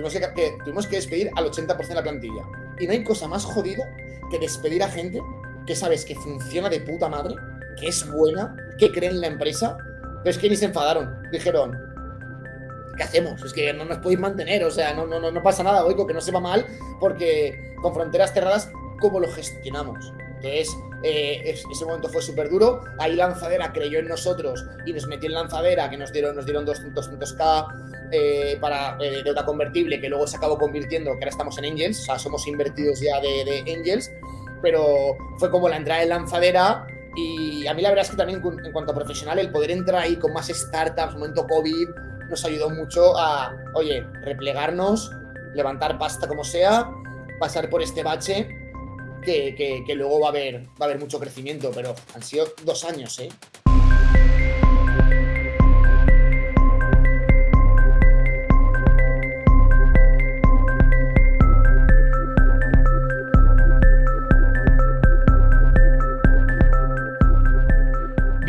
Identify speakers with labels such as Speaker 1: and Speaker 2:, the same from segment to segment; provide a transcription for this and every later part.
Speaker 1: nos tuvimos que, tuvimos que despedir al 80% de la plantilla. Y no hay cosa más jodida que despedir a gente que sabes que funciona de puta madre, que es buena, que cree en la empresa, pero es que ni se enfadaron. Dijeron, ¿qué hacemos? Es que no nos podéis mantener, o sea, no, no, no, pasa nada, oigo, que no se va mal, porque con fronteras cerradas, ¿cómo lo gestionamos? Entonces, eh, ese momento fue súper duro. Ahí Lanzadera creyó en nosotros y nos metió en Lanzadera, que nos dieron, nos dieron 200k eh, para eh, deuda convertible, que luego se acabó convirtiendo, que ahora estamos en Angels, o sea, somos invertidos ya de, de Angels, pero fue como la entrada en Lanzadera. Y a mí la verdad es que también en cuanto a profesional, el poder entrar ahí con más startups, momento COVID, nos ayudó mucho a, oye, replegarnos, levantar pasta como sea, pasar por este bache que, luego va a, haber, va a haber mucho crecimiento, pero han sido dos años, ¿eh?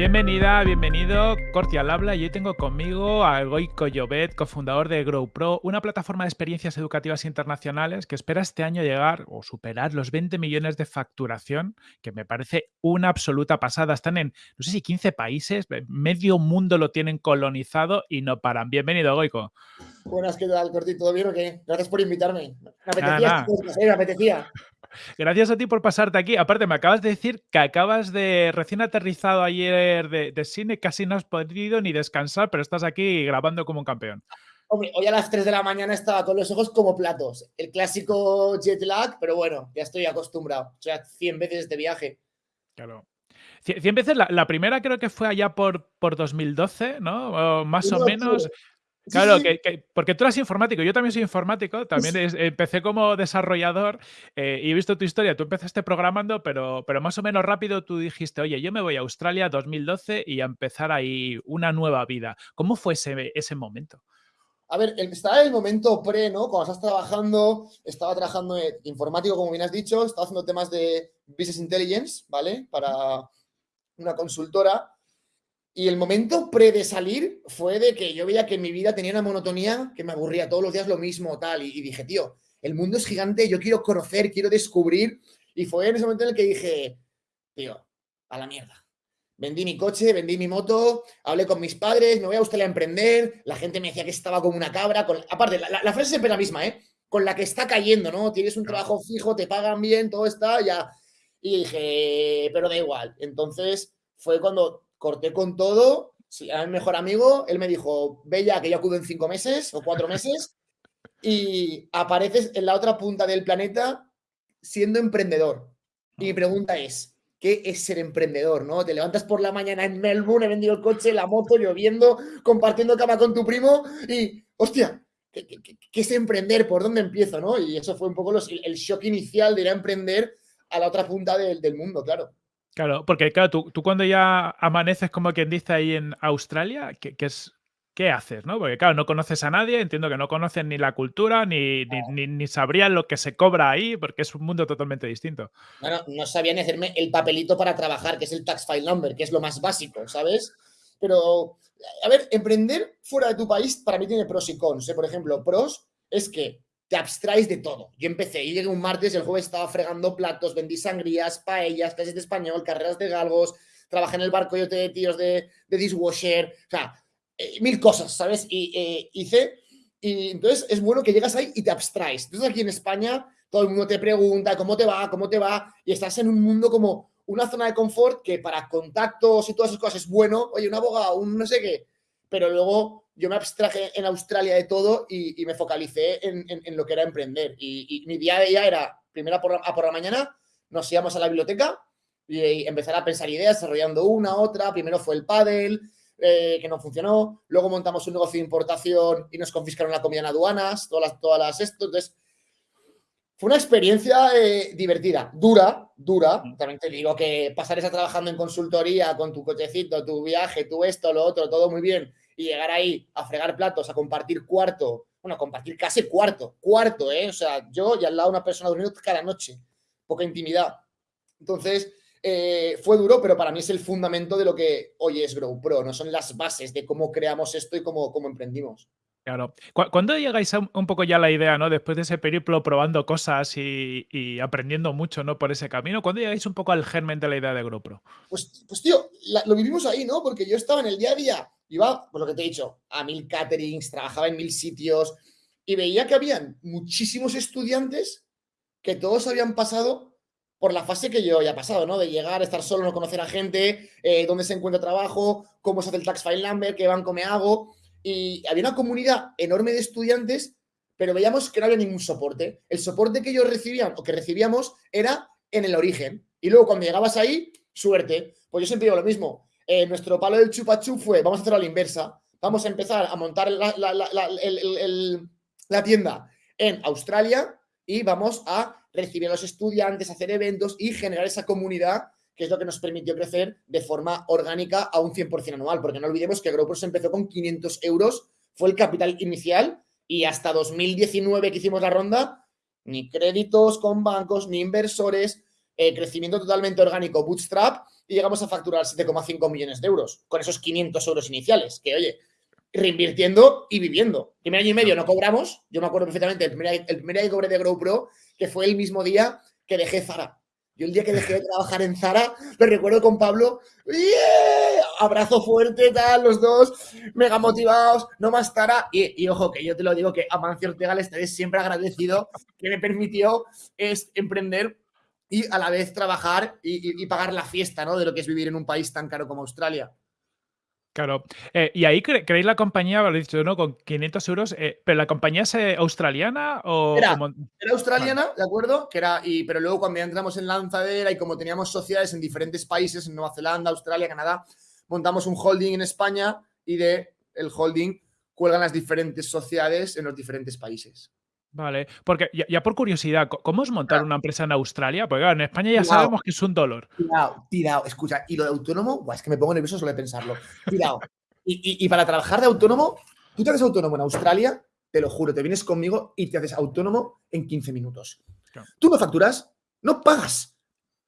Speaker 2: Bienvenida, bienvenido, Corti al habla y hoy tengo conmigo a Goico Llobet, cofundador de GrowPro, una plataforma de experiencias educativas internacionales que espera este año llegar o superar los 20 millones de facturación, que me parece una absoluta pasada. Están en, no sé si 15 países, medio mundo lo tienen colonizado y no paran. Bienvenido, Goico.
Speaker 1: Buenas, ¿qué tal, Corti? ¿Todo bien o qué? Gracias por invitarme. Me apetecía, me apetecía.
Speaker 2: Gracias a ti por pasarte aquí. Aparte, me acabas de decir que acabas de recién aterrizado ayer de, cine, casi no has podido ni descansar, pero estás aquí grabando como un campeón.
Speaker 1: Hombre, hoy a las 3 de la mañana estaba con los ojos como platos. El clásico jet lag, pero bueno, ya estoy acostumbrado. O sea, 100 veces este viaje.
Speaker 2: Claro. 100 veces, la, primera creo que fue allá por, por 2012, ¿no? más o menos. Claro, que, porque tú eres informático, yo también soy informático, también empecé como desarrollador eh, y he visto tu historia, tú empezaste programando, pero, pero más o menos rápido tú dijiste, oye, yo me voy a Australia 2012 y a empezar ahí una nueva vida. ¿Cómo fue ese, ese momento?
Speaker 1: A ver, estaba en el momento pre, ¿no? Cuando estás trabajando, estaba trabajando en informático, como bien has dicho, estaba haciendo temas de Business Intelligence, ¿vale? Para una consultora y el momento pre de salir fue de que yo veía que en mi vida tenía una monotonía que me aburría todos los días lo mismo, tal. Y, dije, tío, el mundo es gigante, yo quiero conocer, quiero descubrir. Y fue en ese momento en el que dije, tío, a la mierda. Vendí mi coche, vendí mi moto, hablé con mis padres, me voy a Australia a emprender. La gente me decía que estaba como una cabra. Con... Aparte, la, la frase siempre es la misma, ¿eh? Con la que está cayendo, ¿no? Tienes un trabajo fijo, te pagan bien, todo está ya. Y dije, pero da igual. Entonces fue cuando corté con todo. Sí, a mi mejor amigo, él me dijo, ya que yo acudo en cinco meses o cuatro meses y apareces en la otra punta del planeta siendo emprendedor. Y mi pregunta es, ¿qué es ser emprendedor? ¿no? Te levantas por la mañana en Melbourne, he vendido el coche, la moto, lloviendo, compartiendo cama con tu primo y, hostia, ¿qué, es emprender? ¿Por dónde empiezo? ¿no? Y eso fue un poco el shock inicial de ir a emprender a la otra punta del, del mundo, claro.
Speaker 2: Claro, porque claro, tú, tú, cuando ya amaneces como quien dice ahí en Australia, ¿qué, es, qué haces? ¿no? Porque claro, no conoces a nadie, entiendo que no conocen ni la cultura, ni, ni, ni, sabrían lo que se cobra ahí, porque es un mundo totalmente distinto.
Speaker 1: Bueno, no sabían hacerme el papelito para trabajar, que es el tax file number, que es lo más básico, ¿sabes? Pero, a ver, emprender fuera de tu país para mí tiene pros y cons. ¿eh? Por ejemplo, pros es que te abstraes de todo. Yo empecé, y llegué un martes, el jueves estaba fregando platos, vendí sangrías, paellas, clases de español, carreras de galgos, trabajé en el barco yo de tíos de, de dishwasher, o sea, eh, mil cosas, ¿sabes? Y eh, hice, y entonces es bueno que llegas ahí y te abstraes. Entonces aquí en España todo el mundo te pregunta cómo te va, cómo te va, y estás en un mundo como una zona de confort que para contactos y todas esas cosas es bueno, oye, un abogado, un no sé qué, pero luego yo me abstraje en Australia de todo y, me focalicé en, lo que era emprender. Y, mi día de día era, primero por, a por la mañana, nos íbamos a la biblioteca y, empezar a pensar ideas, desarrollando una, otra. Primero fue el paddle, eh, que no funcionó. Luego montamos un negocio de importación y nos confiscaron la comida en aduanas, todas las, todas las esto. Entonces, fue una experiencia eh, divertida, dura, dura. También te digo que pasar esa trabajando en consultoría con tu cochecito, tu viaje, tu esto, lo otro, todo muy bien y llegar ahí a fregar platos, a compartir cuarto, bueno, a compartir casi cuarto, cuarto, ¿eh? O sea, yo y al lado una persona durmiendo cada noche, poca intimidad. Entonces, eh, fue duro, pero para mí es el fundamento de lo que hoy es GrowPro, no son las bases de cómo creamos esto y cómo, cómo emprendimos.
Speaker 2: Claro. ¿Cuándo llegáis a un poco ya la idea, no? Después de ese periplo probando cosas y, aprendiendo mucho, ¿no? Por ese camino, ¿cuándo llegáis un poco al germen de la idea de GoPro?
Speaker 1: Pues, pues tío, lo vivimos ahí, ¿no? Porque yo estaba en el día a día, iba, por lo que te he dicho, a mil caterings, trabajaba en mil sitios y veía que habían muchísimos estudiantes que todos habían pasado por la fase que yo he pasado, ¿no? De llegar, estar solo, no conocer a gente, eh, dónde se encuentra trabajo, cómo se hace el tax file number, qué banco me hago y había una comunidad enorme de estudiantes, pero veíamos que no había ningún soporte. El soporte que ellos recibían o que recibíamos era en el origen. Y luego cuando llegabas ahí, suerte. Pues yo siempre digo lo mismo. Eh, nuestro palo del chupachu fue, vamos a hacerlo a la inversa. Vamos a empezar a montar la, tienda en Australia y vamos a recibir a los estudiantes, hacer eventos y generar esa comunidad que es lo que nos permitió crecer de forma orgánica a un 100% anual, porque no olvidemos que se empezó con 500 euros, fue el capital inicial y hasta 2019 que hicimos la ronda, ni créditos con bancos, ni inversores, eh, crecimiento totalmente orgánico, bootstrap, y llegamos a facturar 7,5 millones de euros con esos 500 euros iniciales, que oye, reinvirtiendo y viviendo. Primer año y medio no cobramos, yo me acuerdo perfectamente, el primer, el primer año que cobré de GrowPro, que fue el mismo día que dejé Zara. Yo el día que dejé de trabajar en Zara, me recuerdo con Pablo, abrazo fuerte, tal, los dos, mega motivados, no más Zara. Y, ojo, que yo te lo digo que a Mancio Ortega le estaré siempre agradecido que me permitió es, emprender y a la vez trabajar y, y pagar la fiesta, ¿no? De lo que es vivir en un país tan caro como Australia.
Speaker 2: Claro. Eh, y ahí creéis la compañía, lo he dicho, ¿no? Con 500 euros. Eh, ¿Pero la compañía es eh, australiana o...?
Speaker 1: Era, australiana, ¿de acuerdo? Que era, y, pero luego cuando ya entramos en lanzadera y como teníamos sociedades en diferentes países, en Nueva Zelanda, Australia, Canadá, montamos un holding en España y de el holding cuelgan las diferentes sociedades en los diferentes países.
Speaker 2: Vale, porque ya, por curiosidad, ¿cómo es montar una empresa en Australia? Porque en España ya sabemos que es un dolor.
Speaker 1: Tirado, tirado. Escucha, y lo de autónomo, es que me pongo nervioso solo de pensarlo. Tirado. y, para trabajar de autónomo, tú te haces autónomo en Australia, te lo juro, te vienes conmigo y te haces autónomo en 15 minutos. Tú no facturas, no pagas.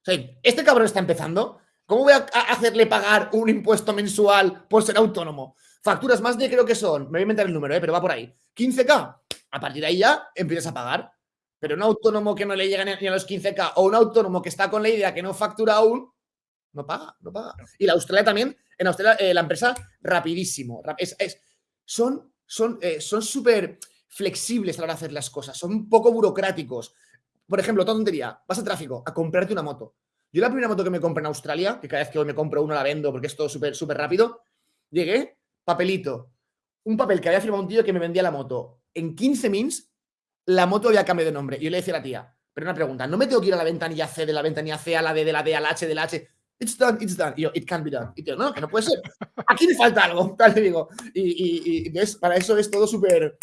Speaker 1: O sea, este cabrón está empezando. ¿Cómo voy a hacerle pagar un impuesto mensual por ser autónomo? Facturas más de creo que son, me voy a inventar el número, ¿eh? pero va por ahí. 15K, a partir de ahí ya empiezas a pagar. Pero un autónomo que no le llega ni a los 15K o un autónomo que está con la idea que no factura aún, no paga, no paga. Y la Australia también, en Australia eh, la empresa rapidísimo. Es, son son eh, son súper flexibles a la hora de hacer las cosas, son un poco burocráticos. Por ejemplo, tontería, vas a tráfico a comprarte una moto. Yo la primera moto que me compré en Australia, que cada vez que hoy me compro una la vendo porque es todo súper súper rápido, llegué, papelito, un papel que había firmado un tío que me vendía la moto. En 15 mins, la moto había cambiado de nombre. Y yo le decía a la tía, pero una pregunta, ¿no me tengo que ir a la ventanilla C de la ventanilla C a la D de la D al H de la H? It's done, it's done. Y yo, it can be done. Y tío, no, que no puede ser. Aquí me falta algo, tal digo. Y, para eso es todo súper...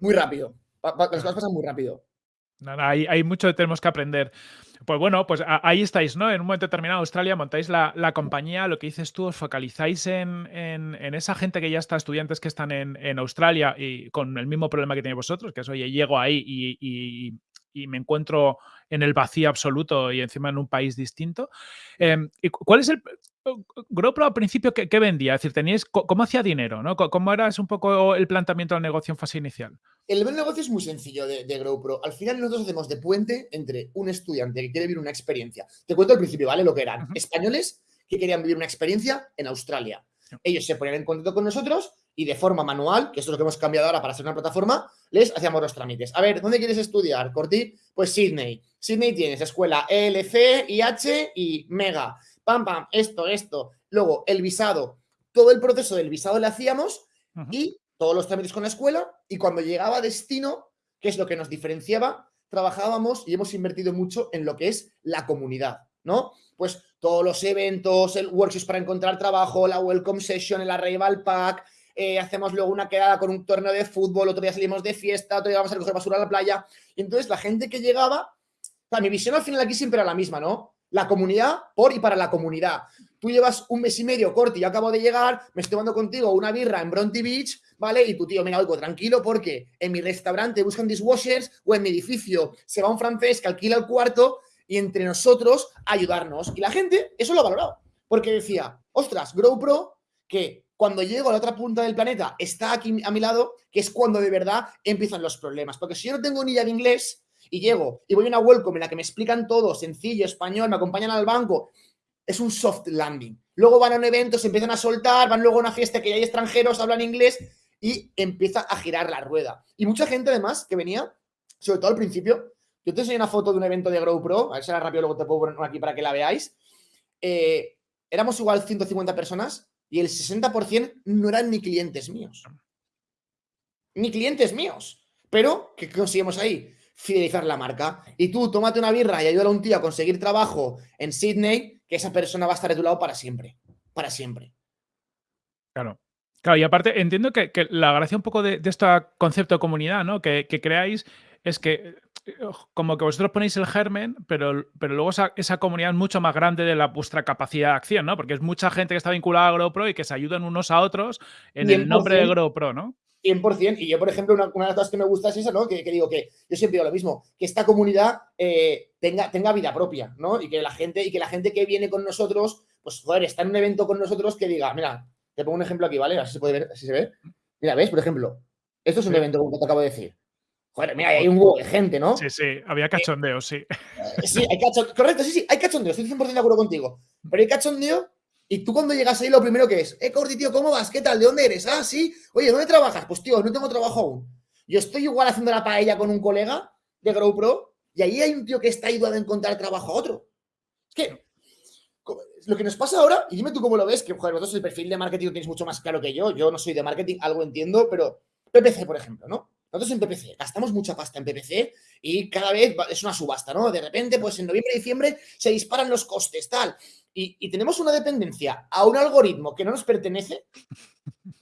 Speaker 1: Muy rápido. las cosas pasan muy rápido.
Speaker 2: Nada, hay, hay mucho que tenemos que aprender. Pues bueno, pues ahí estáis, ¿no? En un momento determinado, Australia, montáis la, compañía, lo que dices tú, os focalizáis en, esa gente que ya está, estudiantes que están en, Australia y con el mismo problema que tenéis vosotros, que es, oye, llego ahí y, me encuentro en el vacío absoluto y encima en un país distinto. ¿y ¿Cuál es el, GoPro al principio, ¿qué, vendía? Es decir, teníais, ¿cómo hacía dinero? ¿no? ¿Cómo era un poco el planteamiento del negocio en fase inicial?
Speaker 1: El negocio es muy sencillo de, de GoPro. Al final nosotros hacemos de puente entre un estudiante que quiere vivir una experiencia. Te cuento al principio, ¿vale? Lo que eran. Españoles que querían vivir una experiencia en Australia. Ellos se ponían en contacto con nosotros y de forma manual, que esto es lo que hemos cambiado ahora para hacer una plataforma, les hacíamos los trámites. A ver, ¿dónde quieres estudiar, Corti? Pues Sydney. Sydney tienes escuela ELC, IH y Mega pam, pam, esto, esto. Luego, el visado. Todo el proceso del visado le hacíamos y todos los trámites con la escuela. Y cuando llegaba a destino, que es lo que nos diferenciaba, trabajábamos y hemos invertido mucho en lo que es la comunidad, ¿no? Pues todos los eventos, el workshop para encontrar trabajo, la welcome session, el arrival pack, eh, hacemos luego una quedada con un torneo de fútbol, otro día salimos de fiesta, otro día vamos a recoger basura a la playa. Y entonces la gente que llegaba, o mi visión al final aquí siempre era la misma, ¿no? la comunidad por y para la comunidad. Tú llevas un mes y medio, Corti, yo acabo de llegar, me estoy tomando contigo una birra en Bronte Beach, ¿vale? Y tu tío, mira, oigo, tranquilo, porque en mi restaurante buscan dishwashers o en mi edificio se va un francés que alquila el cuarto y entre nosotros ayudarnos. Y la gente eso lo ha valorado, porque decía, ostras, GrowPro, que cuando llego a la otra punta del planeta, está aquí a mi lado, que es cuando de verdad empiezan los problemas. Porque si yo no tengo ni idea de inglés y llego y voy a una welcome en la que me explican todo, sencillo, español, me acompañan al banco, es un soft landing. Luego van a un evento, se empiezan a soltar, van luego a una fiesta que ya hay extranjeros, hablan inglés y empieza a girar la rueda. Y mucha gente además que venía, sobre todo al principio, yo te enseño una foto de un evento de Grow Pro, a ver si era rápido, luego te puedo poner aquí para que la veáis. Eh, éramos igual 150 personas y el 60% no eran ni clientes míos. Ni clientes míos. Pero, ¿qué conseguimos ahí? Fidelizar la marca. Y tú, tómate una birra y ayúdale a un tío a conseguir trabajo en Sydney, que esa persona va a estar de tu lado para siempre. Para siempre.
Speaker 2: Claro. Claro, y aparte entiendo que, la gracia un poco de, este concepto de comunidad, ¿no? Que creáis es que como que vosotros ponéis el germen, pero, pero luego esa, comunidad es mucho más grande de la vuestra capacidad de acción, ¿no? Porque es mucha gente que está vinculada a GrowPro y que se ayudan unos a otros en el nombre de GrowPro, ¿no?
Speaker 1: 100%. Y yo, por ejemplo, una, de las cosas que me gusta es eso, ¿no? Que, digo que yo siempre digo lo mismo, que esta comunidad eh, tenga, tenga vida propia, ¿no? Y que la gente, y que la gente que viene con nosotros, pues, joder, está en un evento con nosotros que diga, mira, te pongo un ejemplo aquí, ¿vale? Así se puede ver, así se ve. Mira, ¿ves? Por ejemplo, esto es un evento como te acabo de decir. Joder, mira, hay un huevo de gente, ¿no?
Speaker 2: Sí, sí, había eh, cachondeo, sí.
Speaker 1: Eh, sí, hay cachondeo. Correcto, sí, sí, hay cachondeo, estoy 100% de acuerdo contigo. Pero hay cachondeo y tú cuando llegas ahí lo primero que es, eh, Cordy, tío, ¿cómo vas? ¿Qué tal? ¿De dónde eres? Ah, sí. Oye, ¿dónde trabajas? Pues, tío, no tengo trabajo aún. Yo estoy igual haciendo la paella con un colega de GrowPro y ahí hay un tío que está ayudando a encontrar trabajo a otro. Es que lo que nos pasa ahora, y dime tú cómo lo ves, que joder, vosotros el perfil de marketing lo tienes mucho más claro que yo. Yo no soy de marketing, algo entiendo, pero PPC, por ejemplo, ¿no? Nosotros en PPC gastamos mucha pasta en PPC y cada vez es una subasta, ¿no? De repente, pues en noviembre y diciembre se disparan los costes, tal. Y, tenemos una dependencia a un algoritmo que no nos pertenece,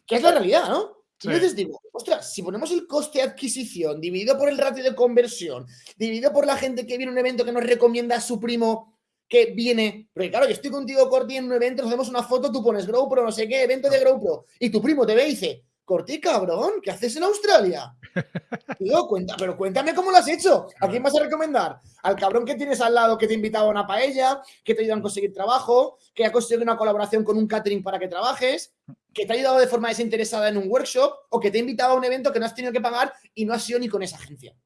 Speaker 1: que es la realidad, ¿no? Entonces digo, ostras, si ponemos el coste de adquisición dividido por el ratio de conversión, dividido por la gente que viene a un evento que nos recomienda a su primo que viene, porque claro, yo estoy contigo, Corti, en un evento, nos hacemos una foto, tú pones GrowPro, no sé qué, evento de GrowPro, y tu primo te ve y dice, Corti, cabrón, ¿qué haces en Australia? Tío, cuenta, pero cuéntame cómo lo has hecho. ¿A quién vas a recomendar? Al cabrón que tienes al lado que te ha invitado a una paella, que te ha ayudado a conseguir trabajo, que ha conseguido una colaboración con un catering para que trabajes, que te ha ayudado de forma desinteresada en un workshop o que te ha invitado a un evento que no has tenido que pagar y no has sido ni con esa agencia.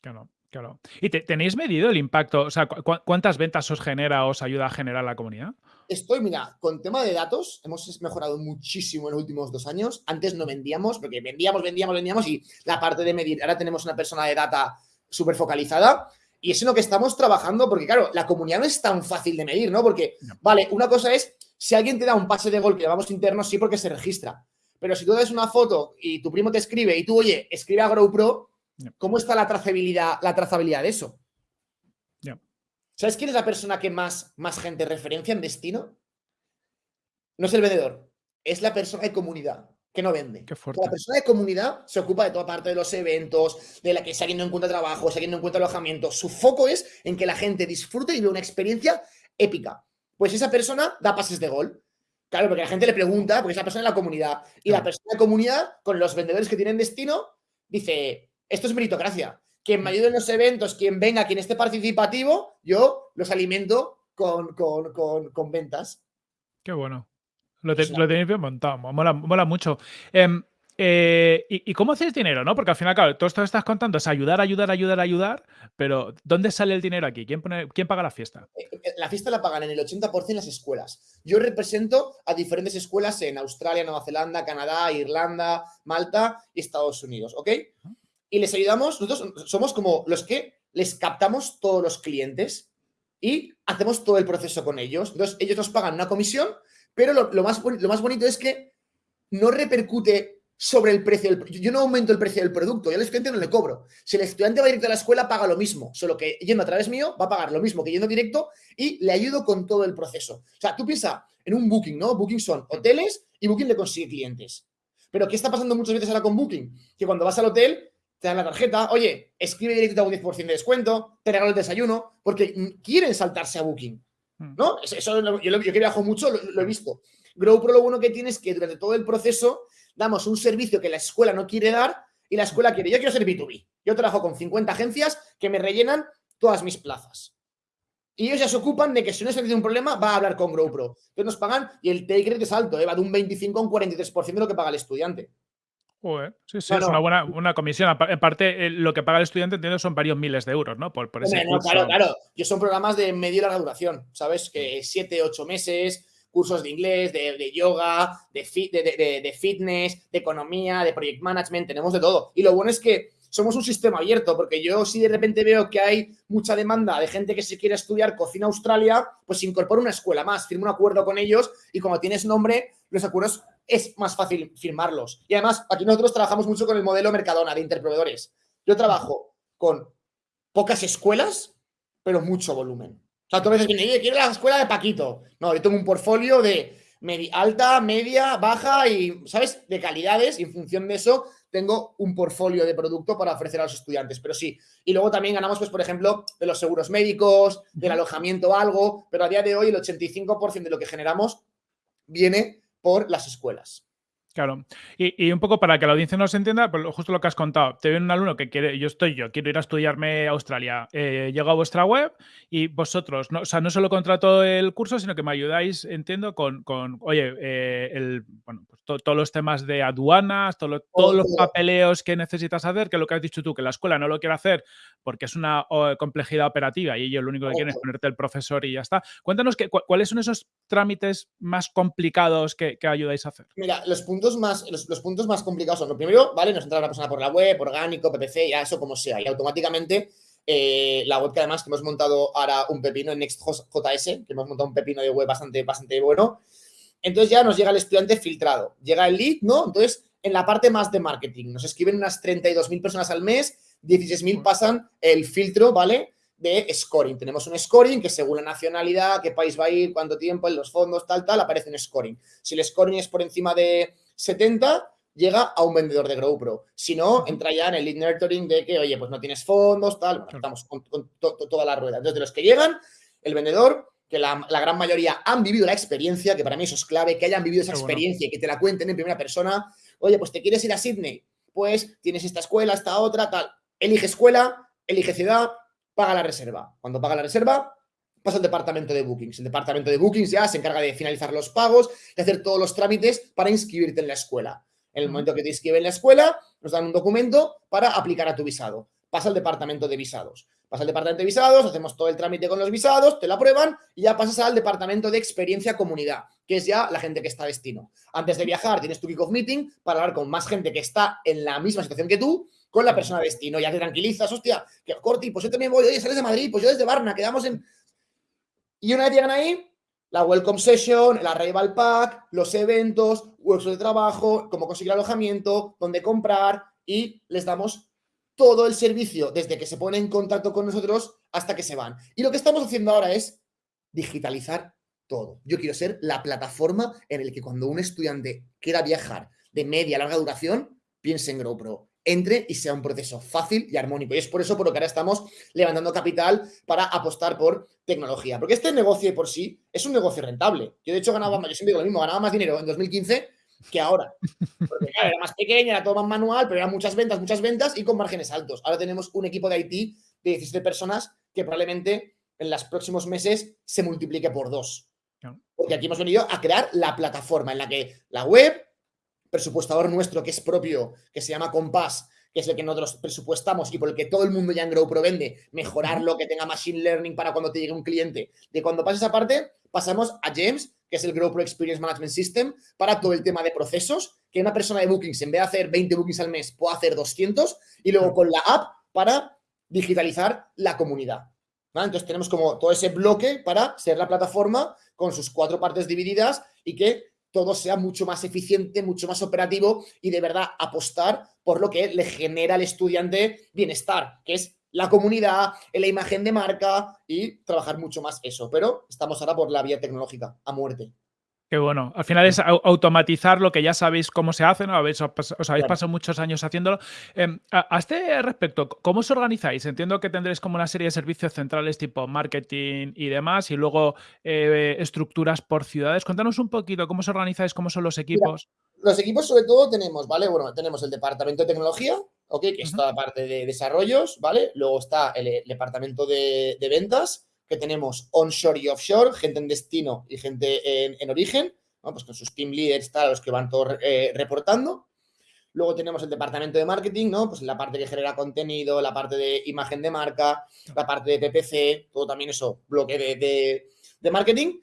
Speaker 2: Claro, claro. ¿Y tenéis medido el impacto? O sea, ¿cuántas ventas os genera, os ayuda a generar la comunidad?
Speaker 1: Estoy, mira, con tema de datos, hemos mejorado muchísimo en los últimos dos años. Antes no vendíamos, porque vendíamos, vendíamos, vendíamos y la parte de medir, ahora tenemos una persona de data súper focalizada y es en lo que estamos trabajando, porque claro, la comunidad no es tan fácil de medir, ¿no? Porque, vale, una cosa es, si alguien te da un pase de gol que llamamos interno, sí, porque se registra. Pero si tú das una foto y tu primo te escribe y tú, oye, escribe a GrowPro, ¿cómo está la trazabilidad, la trazabilidad de eso? ¿Sabes quién es la persona que más, más gente referencia en destino? No es el vendedor, es la persona de comunidad que no vende. La persona de comunidad se ocupa de toda parte de los eventos, de la que si alguien no encuentra trabajo, si alguien no encuentra alojamiento. Su foco es en que la gente disfrute y vea una experiencia épica. Pues esa persona da pases de gol. Claro, porque la gente le pregunta, porque es la persona de la comunidad. Y la persona de comunidad, con los vendedores que tienen destino, dice, esto es meritocracia quien me ayude en los eventos, quien venga, quien esté participativo, yo los alimento con, ventas.
Speaker 2: Qué bueno. Lo, tenéis bien montado, mola, mucho. Em, eh, ¿y, cómo hacéis dinero? ¿no? Porque al final, claro, todo esto que estás contando es ayudar, ayudar, ayudar, ayudar, pero ¿dónde sale el dinero aquí? ¿Quién, pone, quién paga la fiesta?
Speaker 1: Eh, eh, la fiesta la pagan en el 80% las escuelas. Yo represento a diferentes escuelas en Australia, Nueva Zelanda, Canadá, Irlanda, Malta y Estados Unidos, ¿ok? Y les ayudamos, nosotros somos como los que les captamos todos los clientes y hacemos todo el proceso con ellos. Entonces, ellos nos pagan una comisión, pero lo, más, lo más bonito es que no repercute sobre el precio del Yo no aumento el precio del producto, yo al estudiante no le cobro. Si el estudiante va directo a la escuela, paga lo mismo, solo que yendo a través mío va a pagar lo mismo que yendo directo y le ayudo con todo el proceso. O sea, tú piensas en un Booking, ¿no? Booking son hoteles y Booking le consigue clientes. Pero ¿qué está pasando muchas veces ahora con Booking? Que cuando vas al hotel te dan la tarjeta, oye, escribe directo un 10% de descuento, te regalo el desayuno, porque quieren saltarse a Booking. Hmm. ¿No? Eso, yo, que viajo mucho lo, he visto. GrowPro lo bueno que tiene es que durante todo el proceso damos un servicio que la escuela no quiere dar y la escuela quiere. Yo quiero ser B2B. Yo trabajo con 50 agencias que me rellenan todas mis plazas. Y ellos ya se ocupan de que si no se tiene un problema, va a hablar con GrowPro. Entonces nos pagan y el take rate es alto, ¿eh? va de un 25 a un 43% de lo que paga el estudiante.
Speaker 2: Sí, sí, es una buena una comisión. Aparte, eh, lo que paga el estudiante, entiendo, son varios miles de euros, ¿no? Por, ese
Speaker 1: Claro, claro. Yo son programas de medio y larga duración, ¿sabes? Que siete, ocho meses, cursos de inglés, de, yoga, de, de, de, fitness, de economía, de project management, tenemos de todo. Y lo bueno es que somos un sistema abierto, porque yo si de repente veo que hay mucha demanda de gente que se quiere estudiar cocina Australia, pues incorporo una escuela más, firmo un acuerdo con ellos y como tienes nombre, los acuerdos es más fácil firmarlos. Y además, aquí nosotros trabajamos mucho con el modelo Mercadona de interproveedores. Yo trabajo con pocas escuelas, pero mucho volumen. O sea, tú a veces vienes, quiero la escuela de Paquito. No, yo tengo un portfolio de alta, media, baja y, ¿sabes? De calidades y en función de eso tengo un portfolio de producto para ofrecer a los estudiantes, pero sí. Y luego también ganamos, pues, por ejemplo, de los seguros médicos, del alojamiento algo, pero a día de hoy el 85% de lo que generamos viene por las escuelas.
Speaker 2: Claro. Y, un poco para que la audiencia nos entienda, pues justo lo que has contado. Te viene un alumno que quiere, yo estoy yo, quiero ir a estudiarme a Australia. Eh, llego a vuestra web y vosotros, no, o sea, no solo contrato el curso, sino que me ayudáis, entiendo, con, con oye, eh, el, bueno, pues todos los temas de aduanas, todos los papeleos que necesitas hacer, que es lo que has dicho tú, que la escuela no lo quiere hacer porque es una complejidad operativa y ellos lo único que quieren es ponerte el profesor y ya está. Cuéntanos que, cuáles son esos trámites más complicados que, que ayudáis a hacer.
Speaker 1: Mira, los puntos más, los, puntos más complicados son, lo primero, ¿vale? Nos entra una persona por la web, orgánico, PPC, ya eso como sea. Y automáticamente eh, la web que además que hemos montado ahora un pepino en Next.js, que hemos montado un pepino de web bastante, bastante bueno. Entonces ya nos llega el estudiante filtrado. Llega el lead, ¿no? Entonces, en la parte más de marketing, nos escriben unas 32.000 personas al mes, 16.000 pasan el filtro, ¿vale? de scoring. Tenemos un scoring que según la nacionalidad, qué país va a ir, cuánto tiempo, en los fondos, tal, tal, aparece un scoring. Si el scoring es por encima de 70, llega a un vendedor de GrowPro. Si no, entra ya en el lead nurturing de que, oye, pues no tienes fondos, tal, estamos con, toda la rueda. Entonces, de los que llegan, el vendedor, que la, gran mayoría han vivido la experiencia, que para mí eso es clave, que hayan vivido esa experiencia y que te la cuenten en primera persona. Oye, pues te quieres ir a Sydney, pues tienes esta escuela, esta otra, tal. Elige escuela, elige ciudad, paga la reserva. Cuando paga la reserva, pasa al departamento de bookings. El departamento de bookings ya se encarga de finalizar los pagos, de hacer todos los trámites para inscribirte en la escuela. En el momento que te inscriben en la escuela, nos dan un documento para aplicar a tu visado. Pasa al departamento de visados. Pasa al departamento de visados, hacemos todo el trámite con los visados, te lo aprueban y ya pasas al departamento de experiencia comunidad, que es ya la gente que está a destino. Antes de viajar tienes tu kick-off meeting para hablar con más gente que está en la misma situación que tú, con la persona de destino. Ya te tranquilizas, hostia, que Corti, pues yo también voy, oye, sales de Madrid, pues yo desde Barna, quedamos en... Y una vez llegan ahí, la welcome session, el arrival pack, los eventos, workshops de trabajo, cómo conseguir alojamiento, dónde comprar y les damos todo el servicio desde que se ponen en contacto con nosotros hasta que se van. Y lo que estamos haciendo ahora es digitalizar todo. Yo quiero ser la plataforma en la que cuando un estudiante quiera viajar de media a larga duración, piense en GrowPro entre y sea un proceso fácil y armónico. Y es por eso por lo que ahora estamos levantando capital para apostar por tecnología. Porque este negocio por sí es un negocio rentable. Yo de hecho ganaba, yo siempre digo lo mismo, ganaba más dinero en 2015 que ahora. Porque era más pequeña, era todo más manual, pero eran muchas ventas, muchas ventas y con márgenes altos. Ahora tenemos un equipo de IT de 17 personas que probablemente en los próximos meses se multiplique por dos. Porque aquí hemos venido a crear la plataforma en la que la web, presupuestador nuestro que es propio, que se llama Compass, que es el que nosotros presupuestamos y por el que todo el mundo ya en GrowPro vende, mejorarlo, que tenga machine learning para cuando te llegue un cliente. De cuando pasa esa parte, pasamos a James, que es el GrowPro Experience Management System, para todo el tema de procesos, que una persona de bookings, en vez de hacer 20 bookings al mes, pueda hacer 200, y luego con la app para digitalizar la comunidad. Entonces tenemos como todo ese bloque para ser la plataforma con sus cuatro partes divididas y que todo sea mucho más eficiente, mucho más operativo y de verdad apostar por lo que le genera al estudiante bienestar, que es la comunidad, la imagen de marca y trabajar mucho más eso. Pero estamos ahora por la vía tecnológica, a muerte.
Speaker 2: Qué bueno. Al final es automatizar lo que ya sabéis cómo se hace, ¿no? Habéis, os habéis pasado muchos años haciéndolo. Em, a, este respecto, ¿cómo os organizáis? Entiendo que tendréis como una serie de servicios centrales tipo marketing y demás, y luego eh, estructuras por ciudades. Cuéntanos un poquito cómo os organizáis, cómo son los equipos.
Speaker 1: los equipos sobre todo tenemos, ¿vale? Bueno, tenemos el departamento de tecnología, ¿ok? Que es toda la parte de desarrollos, ¿vale? Luego está el, departamento de ventas, que tenemos onshore y offshore, gente en destino y gente en, origen, pues con sus team leaders, tal, los que van todos eh, reportando. Luego tenemos el departamento de marketing, ¿no? Pues la parte que genera contenido, la parte de imagen de marca, la parte de PPC, todo también eso, bloque de, de, marketing.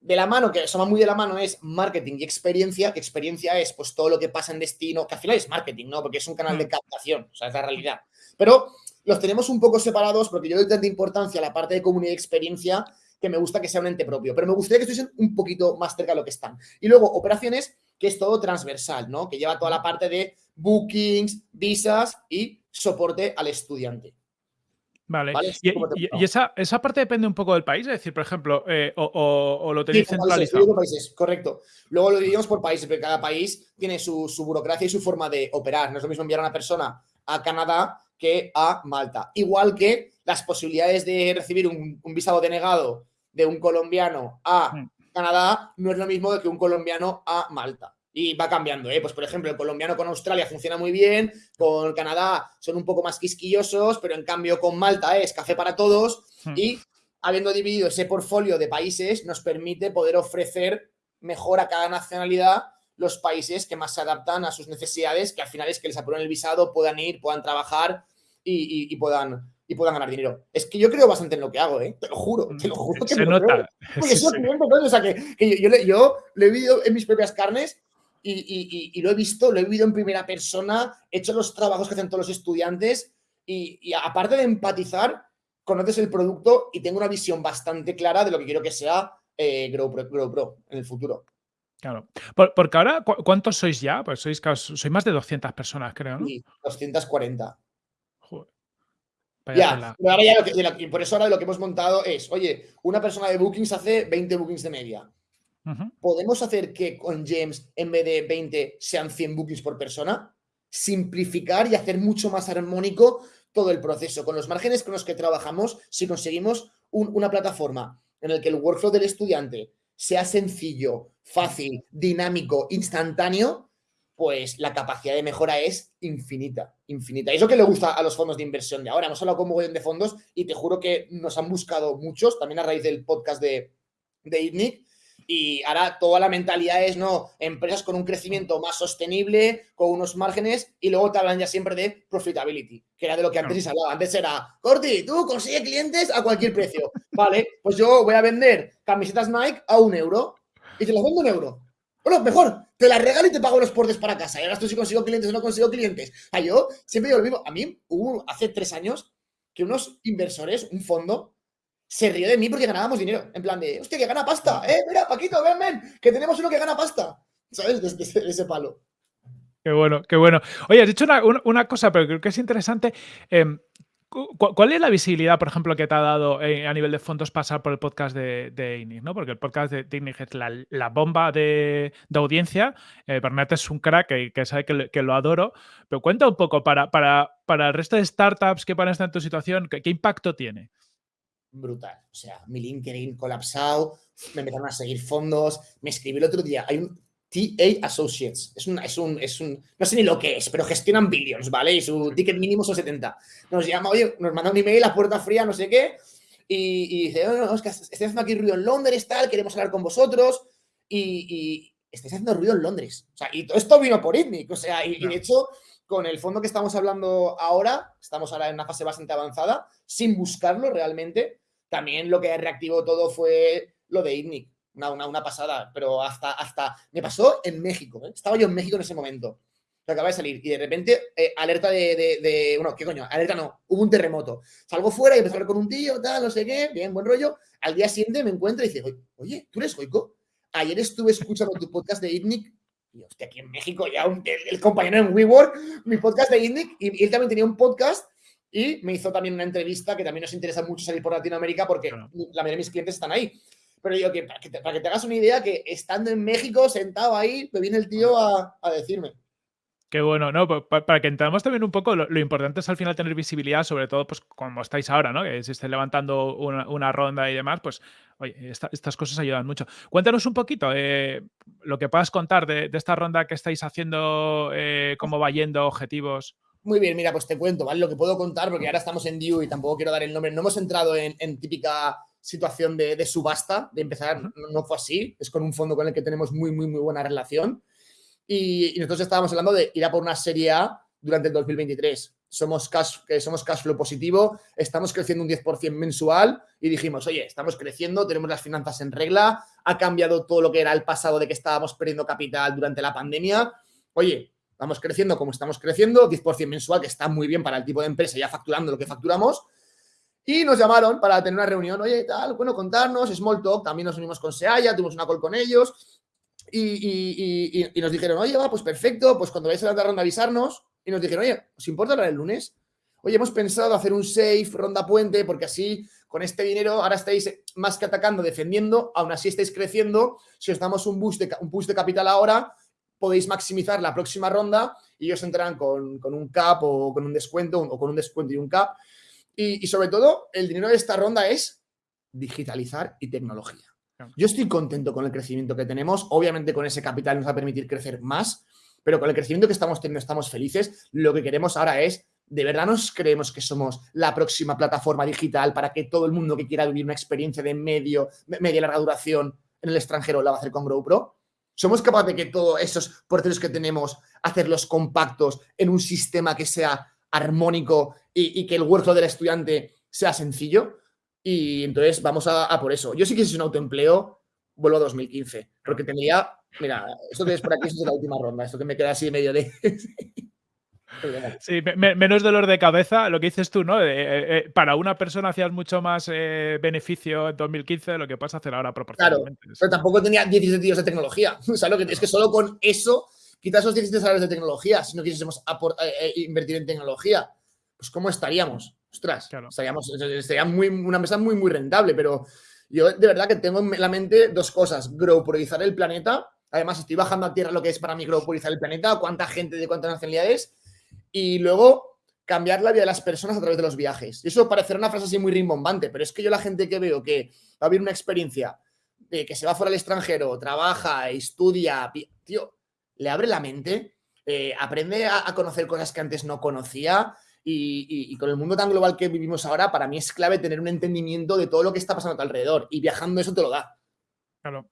Speaker 1: De la mano, que somos muy de la mano, es marketing y experiencia, que experiencia es pues todo lo que pasa en destino, que al final es marketing, ¿no? Porque es un canal de mm. captación, o sea, es la realidad. Pero los tenemos un poco separados porque yo doy tanta importancia a la parte de comunidad y experiencia que me gusta que sea un ente propio, pero me gustaría que estuviesen un poquito más cerca de lo que están. Y luego, operaciones, que es todo transversal, ¿no? Que lleva toda la parte de bookings, visas y soporte al estudiante.
Speaker 2: Vale. Y, esa, esa, parte depende un poco del país, es decir, por ejemplo, eh, o, lo tenéis centralizado.
Speaker 1: Países, correcto. Luego lo dividimos por países, porque cada país tiene su, su, burocracia y su forma de operar. No es lo mismo enviar a una persona a Canadá que a Malta. Igual que las posibilidades de recibir un, un visado denegado de un colombiano a mm. Canadá no es lo mismo que un colombiano a Malta. Y va cambiando, ¿eh? Pues, por ejemplo, el colombiano con Australia funciona muy bien, con Canadá son un poco más quisquillosos, pero en cambio con Malta es café para todos mm. y habiendo dividido ese portfolio de países nos permite poder ofrecer mejor a cada nacionalidad los países que más se adaptan a sus necesidades, que al final es que les aprueben el visado, puedan ir, puedan trabajar y puedan y puedan ganar dinero. Es que yo creo bastante en lo que hago, ¿eh? Te lo juro, te lo juro.
Speaker 2: Que Se nota.
Speaker 1: Porque O sea, que, yo, lo he vivido en mis propias carnes y, lo he visto, lo he vivido en primera persona, he hecho los trabajos que hacen todos los estudiantes y, aparte de empatizar, conoces el producto y tengo una visión bastante clara de lo que quiero que sea eh, Grow, Pro, en el futuro.
Speaker 2: Claro. porque ahora, ¿cuántos sois ya? Pues sois, sois más de 200 personas, creo, ¿no?
Speaker 1: Sí, 240. Ya, pero ahora ya lo que, por eso ahora lo que hemos montado es, oye, una persona de bookings hace 20 bookings de media. ¿Podemos hacer que con James, en vez de 20, sean 100 bookings por persona? Simplificar y hacer mucho más armónico todo el proceso. Con los márgenes con los que trabajamos, si conseguimos una plataforma en la que el workflow del estudiante sea sencillo, fácil, dinámico, instantáneo, pues la capacidad de mejora es infinita, infinita. Y es lo que le gusta a los fondos de inversión de ahora. Hemos hablado con un de fondos y te juro que nos han buscado muchos, también a raíz del podcast de, de ITNIC, y ahora toda la mentalidad es, no, empresas con un crecimiento más sostenible, con unos márgenes, y luego te hablan ya siempre de profitability, que era de lo que antes se hablaba. Antes era, Corti, tú consigue clientes a cualquier precio. vale, pues yo voy a vender camisetas Nike a un euro y te las vendo un euro. Bueno, mejor, te la regalo y te pago los portes para casa. Y ahora tú si consigo clientes o no consigo clientes. A yo siempre digo lo mismo. A mí hubo hace tres años que unos inversores, un fondo, se rió de mí porque ganábamos dinero. En plan de, hostia, que gana pasta. Eh, mira, Paquito, ven, ven, que tenemos uno que gana pasta. ¿Sabes? Desde ese, palo.
Speaker 2: Qué bueno, qué bueno. Oye, has dicho una, cosa, pero creo que es interesante. ¿Cuál es la visibilidad, por ejemplo, que te ha dado eh, a nivel de fondos pasar por el podcast de, de ¿no? Porque el podcast de, de es la, bomba de, audiencia. Eh, Bernat es un crack que, sabe que, lo adoro. Pero cuenta un poco para, para, para el resto de startups que van a estar en tu situación, ¿qué, impacto tiene?
Speaker 1: Brutal. O sea, mi LinkedIn colapsado, me empezaron a seguir fondos. Me escribí el otro día. TA Associates. Es un, es un, es un, no sé ni lo que es, pero gestionan billions, ¿vale? Y su ticket mínimo son 70. Nos llama, oye, nos manda un email a puerta fría, no sé qué, y, dice, oh, no, es que estoy haciendo aquí ruido en Londres, tal, queremos hablar con vosotros, y, y estáis haciendo ruido en Londres. O sea, y todo esto vino por ITNIC, o sea, y, de hecho, con el fondo que estamos hablando ahora, estamos ahora en una fase bastante avanzada, sin buscarlo realmente, también lo que reactivó todo fue lo de ITNIC una, una, pasada, pero hasta, hasta me pasó en México, ¿eh? estaba yo en México en ese momento, que acaba de salir, y de repente, eh, alerta de, de, bueno, ¿qué coño? Alerta no, hubo un terremoto. Salgo fuera y empecé a hablar con un tío, tal, no sé qué, bien, buen rollo. Al día siguiente me encuentro y dice, oye, ¿tú eres Goico? Ayer estuve escuchando tu podcast de ITNIC y hostia, aquí en México ya el, compañero en WeWork, mi podcast de ITNIC, y, él también tenía un podcast y me hizo también una entrevista que también nos interesa mucho salir por Latinoamérica porque la mayoría de mis clientes están ahí. Pero digo que para, que te, hagas una idea, que estando en México, sentado ahí, me viene el tío a, decirme.
Speaker 2: Qué bueno, ¿no? Para que entendamos también un poco, lo, importante es al final tener visibilidad, sobre todo, pues como estáis ahora, ¿no? Que si estáis levantando una, ronda y demás, pues, oye, estas cosas ayudan mucho. Cuéntanos un poquito eh, lo que puedas contar de, esta ronda que estáis haciendo, eh, cómo va yendo, objetivos.
Speaker 1: Muy bien, mira, pues te cuento, ¿vale? Lo que puedo contar, porque ahora estamos en Due y tampoco quiero dar el nombre. No hemos entrado en, en típica situación de, subasta, de empezar, no, fue así, es con un fondo con el que tenemos muy, muy, muy buena relación. Y, nosotros estábamos hablando de ir a por una serie A durante el 2023. Somos cash, que somos cash flow positivo, estamos creciendo un 10% mensual y dijimos, oye, estamos creciendo, tenemos las finanzas en regla, ha cambiado todo lo que era el pasado de que estábamos perdiendo capital durante la pandemia. Oye, vamos creciendo como estamos creciendo, 10% mensual, que está muy bien para el tipo de empresa, ya facturando lo que facturamos. Y nos llamaron para tener una reunión, oye, tal, bueno, contarnos, Small Talk, también nos unimos con Seaya, tuvimos una call con ellos y, nos dijeron, oye, va, pues perfecto, pues cuando vais a la ronda avisarnos. Y nos dijeron, oye, ¿os importa hablar el lunes? Oye, hemos pensado hacer un safe, ronda puente, porque así con este dinero ahora estáis más que atacando, defendiendo, aún así estáis creciendo. Si os damos un boost de, un de capital ahora, podéis maximizar la próxima ronda y ellos entrarán con, un cap o con un descuento o con un descuento y un cap. Y, sobre todo, el dinero de esta ronda es digitalizar y tecnología. Yo estoy contento con el crecimiento que tenemos. Obviamente con ese capital nos va a permitir crecer más, pero con el crecimiento que estamos teniendo estamos felices. Lo que queremos ahora es, ¿de verdad nos creemos que somos la próxima plataforma digital para que todo el mundo que quiera vivir una experiencia de medio, media larga duración en el extranjero la va a hacer con GrowPro? ¿Somos capaces de que todos esos porteros que tenemos, hacerlos compactos en un sistema que sea armónico y, que el workflow del estudiante sea sencillo? Y entonces vamos a, por eso. Yo sí que si un autoempleo, vuelvo a 2015, porque tendría, mira, esto que es por aquí es la última ronda, esto que me queda así medio de...
Speaker 2: Sí, menos dolor de cabeza, lo que dices tú, ¿no? Eh, eh, para una persona hacías mucho más eh, beneficio en 2015 de lo que puedes hacer ahora proporcionalmente.
Speaker 1: Claro, pero tampoco tenía 17 días de tecnología. O sea, lo que, es que solo con eso, quitas esos 17 salarios de tecnología, si no quisiésemos invertir en tecnología, pues ¿cómo estaríamos? Ostras, estaríamos, sería muy, una empresa muy, muy rentable, pero yo de verdad que tengo en la mente dos cosas. Growpurizar el planeta. Además, estoy bajando a tierra lo que es para mí growpurizar el planeta, cuánta gente de cuántas nacionalidades y luego cambiar la vida de las personas a través de los viajes. Y eso parecerá una frase así muy rimbombante, pero es que yo la gente que veo que va a vivir una experiencia de que se va fuera al extranjero, trabaja, estudia, tío, le abre la mente, eh, aprende a, conocer cosas que antes no conocía y, y, con el mundo tan global que vivimos ahora, para mí es clave tener un entendimiento de todo lo que está pasando a tu alrededor y viajando eso te lo da.
Speaker 2: Claro.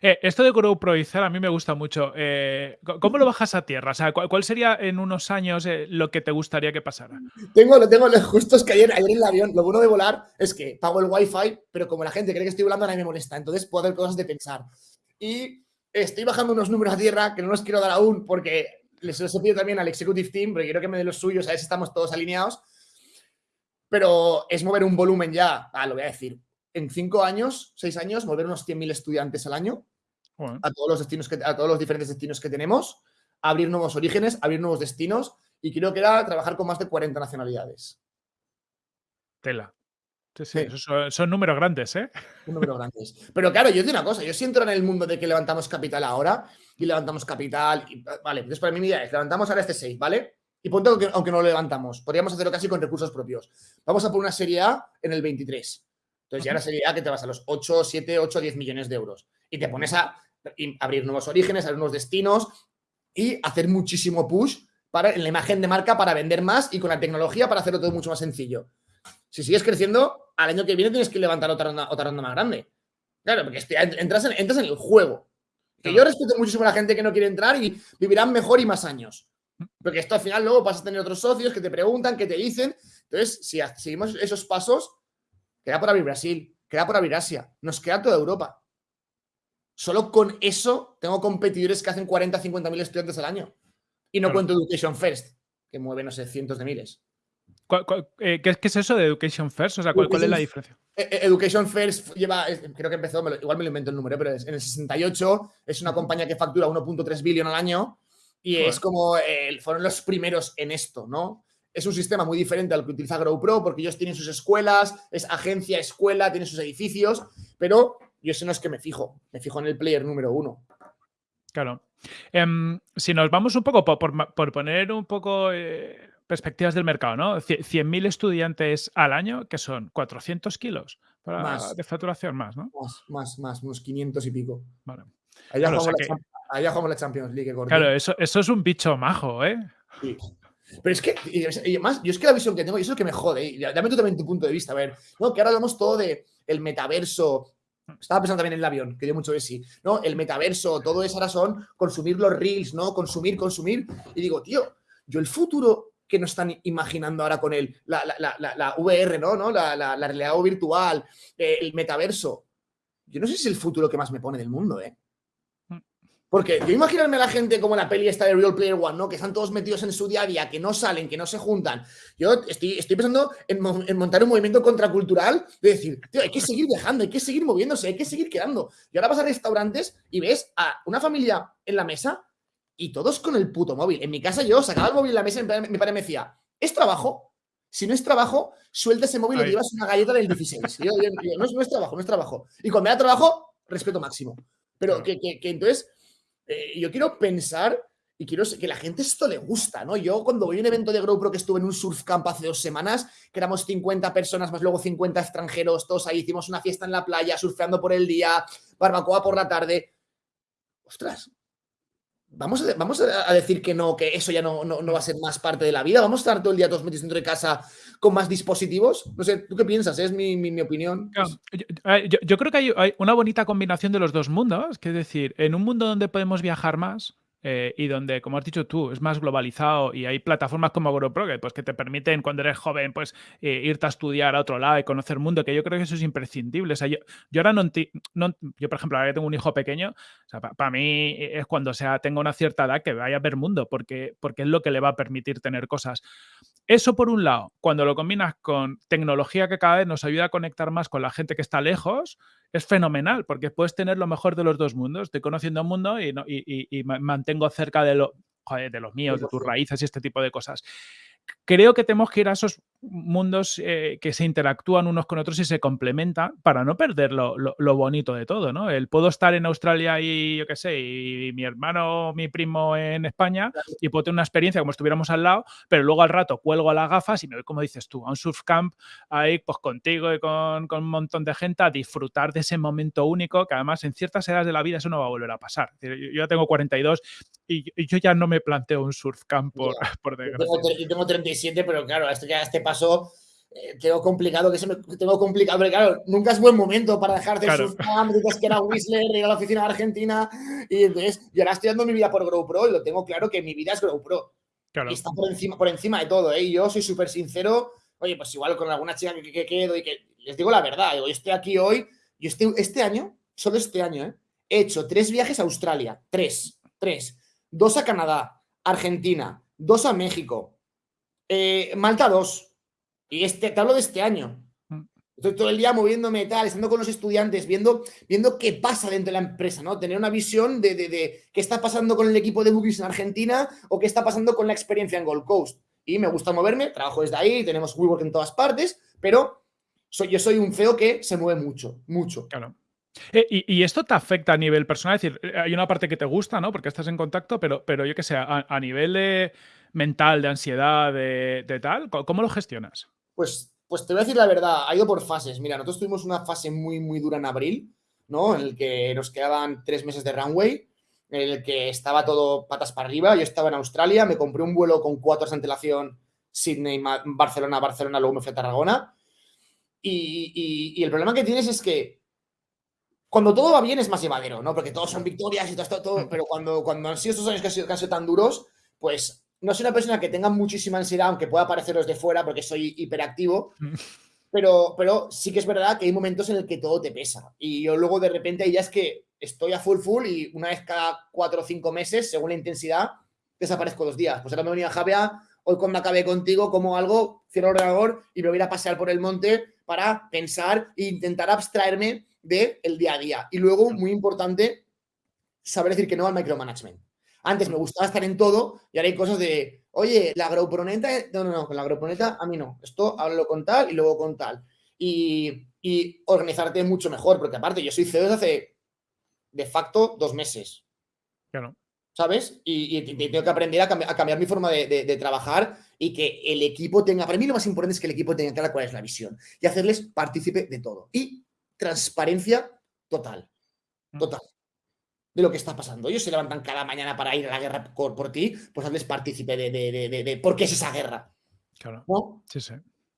Speaker 2: Eh, esto de growproizar a mí me gusta mucho. Eh, ¿Cómo lo bajas a tierra? O sea, ¿cuál, sería en unos años eh, lo que te gustaría que pasara?
Speaker 1: Tengo, lo tengo, justo es que ayer, ayer en el avión, lo bueno de volar es que pago el wifi, pero como la gente cree que estoy volando, nadie me molesta. Entonces puedo hacer cosas de pensar. Y estoy bajando unos números a tierra que no los quiero dar aún porque les he pedido también al executive team, porque quiero que me den los suyos, a ver si estamos todos alineados. Pero es mover un volumen ya, ah, lo voy a decir, en cinco años, seis años, mover unos 100.000 estudiantes al año a, todos los destinos que, a todos los diferentes destinos que tenemos, abrir nuevos orígenes, abrir nuevos destinos y creo que era trabajar con más de 40 nacionalidades.
Speaker 2: Tela. Sí, sí, son, números grandes, ¿eh?
Speaker 1: Números grandes. Pero claro, yo digo una cosa, yo si entro en el mundo de que levantamos capital ahora y levantamos capital, y, vale, entonces para mí mi idea es, levantamos ahora este 6, ¿vale? Y punto que aunque no lo levantamos, podríamos hacerlo casi con recursos propios. Vamos a poner una serie A en el 23. Entonces ya la serie A que te vas a los 8, 7, 8, 10 millones de euros. Y te pones a abrir nuevos orígenes, abrir nuevos destinos y hacer muchísimo push para, en la imagen de marca para vender más y con la tecnología para hacerlo todo mucho más sencillo. Si sigues creciendo, al año que viene tienes que levantar otra ronda, otra ronda más grande. Claro, porque entras en, entras en el juego. Que yo respeto muchísimo a la gente que no quiere entrar y vivirán mejor y más años. Porque esto al final luego vas a tener otros socios que te preguntan, que te dicen. Entonces, si seguimos esos pasos, Queda por abrir Brasil, queda por abrir Asia, nos queda toda Europa. Solo con eso tengo competidores que hacen 40, 50 mil estudiantes al año. Y no cuento Education First, que mueve, no sé, cientos de miles.
Speaker 2: Eh, ¿Qué, es eso de Education First? O sea, ¿cuál, es la diferencia?
Speaker 1: Eh, eh, Education First lleva, creo que empezó, igual me lo invento el número, pero es, en el 68 es una compañía que factura 1.3 billón al año y es como, fueron los primeros en esto, ¿no? es un sistema muy diferente al que utiliza GrowPro porque ellos tienen sus escuelas, es agencia, escuela, tienen sus edificios, pero yo sé no es que me fijo, me fijo en el player número uno.
Speaker 2: Claro. Em, si nos vamos un poco, por, poner un poco eh, perspectivas del mercado, ¿no? 100.000 estudiantes al año, que son 400 kilos de facturación más, ¿no?
Speaker 1: Más, más, más, unos 500 y pico. Vale. Allá, jugamos, la, Champions League.
Speaker 2: Claro, eso, eso es un bicho majo, ¿eh?
Speaker 1: Sí. Pero es que, y además, yo es que la visión que tengo, y eso es lo que me jode, y dame tú también tu punto de vista, a ver, ¿no? Que ahora hablamos todo de el metaverso, estaba pensando también en el avión, que dio mucho de sí, ¿no? El metaverso, todo eso ahora son consumir los reels, ¿no? Consumir, consumir, y digo, tío, yo el futuro que nos están imaginando ahora con el, la, la, la, la VR, ¿no? ¿no? La, realidad virtual, eh, el metaverso, yo no sé si es el futuro que más me pone del mundo, ¿eh? Porque yo imaginarme a la gente como la peli esta de Real Player One, ¿no? Que están todos metidos en su día a día, que no salen, que no se juntan. Yo estoy, estoy pensando en, montar un movimiento contracultural de decir, tío, hay que seguir viajando, hay que seguir moviéndose, hay que seguir quedando. Y ahora vas a restaurantes y ves a una familia en la mesa y todos con el puto móvil. En mi casa yo sacaba el móvil en la mesa y mi padre me decía, ¿es trabajo? Si no es trabajo, suelta ese móvil y llevas una galleta del 16. no, es, trabajo, no es trabajo. Y cuando me da trabajo, respeto máximo. Pero que entonces eh, yo quiero pensar y quiero que la gente esto le gusta, ¿no? Yo cuando voy a un evento de GoPro que estuve en un surf camp hace dos semanas, que éramos 50 personas más luego 50 extranjeros, todos ahí hicimos una fiesta en la playa, surfeando por el día, barbacoa por la tarde. Ostras, Vamos a, vamos a decir que no, que eso ya no, no, va a ser más parte de la vida. Vamos a estar todo el día todos metidos dentro de casa con más dispositivos. No sé, ¿tú qué piensas? Es mi, mi, opinión.
Speaker 2: Yo, creo que hay, hay, una bonita combinación de los dos mundos. Es decir, en un mundo donde podemos viajar más, eh, y donde, como has dicho tú, es más globalizado y hay plataformas como GoPro pues, que te permiten cuando eres joven pues, eh, irte a estudiar a otro lado y conocer el mundo, que yo creo que eso es imprescindible. O sea, yo, yo, ahora no, yo, por ejemplo, ahora que tengo un hijo pequeño, o sea, para mí es cuando sea, tenga una cierta edad que vaya a ver mundo, porque, porque es lo que le va a permitir tener cosas. Eso por un lado, cuando lo combinas con tecnología que cada vez nos ayuda a conectar más con la gente que está lejos, es fenomenal, porque puedes tener lo mejor de los dos mundos. Estoy conociendo un mundo y, y, mantengo cerca de, lo, de los míos, de tus raíces y este tipo de cosas creo que tenemos que ir a esos mundos eh, que se interactúan unos con otros y se complementan para no perder lo, bonito de todo, ¿no? El puedo estar en Australia y yo qué sé, y mi hermano, mi primo en España y puedo tener una experiencia como estuviéramos al lado, pero luego al rato cuelgo a las gafas y me voy, como dices tú, a un surf camp ahí pues contigo y con, un montón de gente a disfrutar de ese momento único que además en ciertas edades de la vida eso no va a volver a pasar. Yo ya tengo 42 y, yo ya no me planteo un surf camp por, por
Speaker 1: desgracia. Yo tengo, 37, pero claro, esto ya este paso eh, tengo complicado, que se me, tengo complicado, pero claro, nunca es buen momento para dejar de claro. surfar, dices que era Whistler, ir a la oficina de Argentina, y entonces yo ahora estoy dando mi vida por GoPro y lo tengo claro que mi vida es GoPro. Claro. Y está por encima, por encima de todo, ¿eh? Y yo soy súper sincero, oye, pues igual con alguna chica que, quedo y que les digo la verdad, yo estoy aquí hoy, yo estoy, este año, solo este año, ¿eh? He hecho tres viajes a Australia, tres, tres, dos a Canadá, Argentina, dos a México, eh, Malta 2. Y este, te hablo de este año. Mm. Estoy todo el día moviéndome tal, estando con los estudiantes, viendo, viendo qué pasa dentro de la empresa, ¿no? Tener una visión de, de, qué está pasando con el equipo de Bookies en Argentina o qué está pasando con la experiencia en Gold Coast. Y me gusta moverme, trabajo desde ahí, tenemos WeWork en todas partes, pero soy, yo soy un CEO que se mueve mucho, mucho.
Speaker 2: Claro. Eh, y, esto te afecta a nivel personal? Es decir, eh, hay una parte que te gusta, ¿no? Porque estás en contacto, pero, pero yo qué sé, a nivel de mental, de ansiedad, de, tal? ¿Cómo lo gestionas?
Speaker 1: Pues, pues te voy a decir la verdad, ha ido por fases. Mira, nosotros tuvimos una fase muy, muy dura en abril, ¿no? En el que nos quedaban tres meses de runway, en el que estaba todo patas para arriba. Yo estaba en Australia, me compré un vuelo con cuatro horas de antelación, Sydney, Barcelona, Barcelona, luego me fui a Tarragona. Y, el problema que tienes es que cuando todo va bien es más llevadero, ¿no? Porque todos son victorias y todo, todo, mm. pero cuando, cuando han sido estos años que han sido, que han sido tan duros, pues no soy una persona que tenga muchísima ansiedad, aunque pueda pareceros de fuera porque soy hiperactivo, pero, pero sí que es verdad que hay momentos en el que todo te pesa. Y yo luego de repente ya es que estoy a full full y una vez cada cuatro o cinco meses, según la intensidad, desaparezco dos días. Pues ahora me venía a Javea, hoy cuando acabé contigo, como algo, cierro el ordenador y me voy a pasear por el monte para pensar e intentar abstraerme del el día a día. Y luego, muy importante, saber decir que no al micromanagement. Antes me gustaba estar en todo y ahora hay cosas de, oye, la agroproneta, no, no, no, con la agroproneta a mí no. Esto háblalo con tal y luego con tal. Y, organizarte mucho mejor, porque aparte yo soy CEO desde hace de facto dos meses.
Speaker 2: Claro.
Speaker 1: ¿Sabes? Y, tengo que aprender a, cambiar, mi forma de, trabajar y que el equipo tenga, para mí lo más importante es que el equipo tenga clara cuál es la visión y hacerles partícipe de todo. Y transparencia total. Mm. Total. De lo que está pasando. Ellos se levantan cada mañana para ir a la guerra por, ti, pues hazles partícipe de, de, por qué es esa guerra.
Speaker 2: Claro.
Speaker 1: ¿No?
Speaker 2: Sí, sí.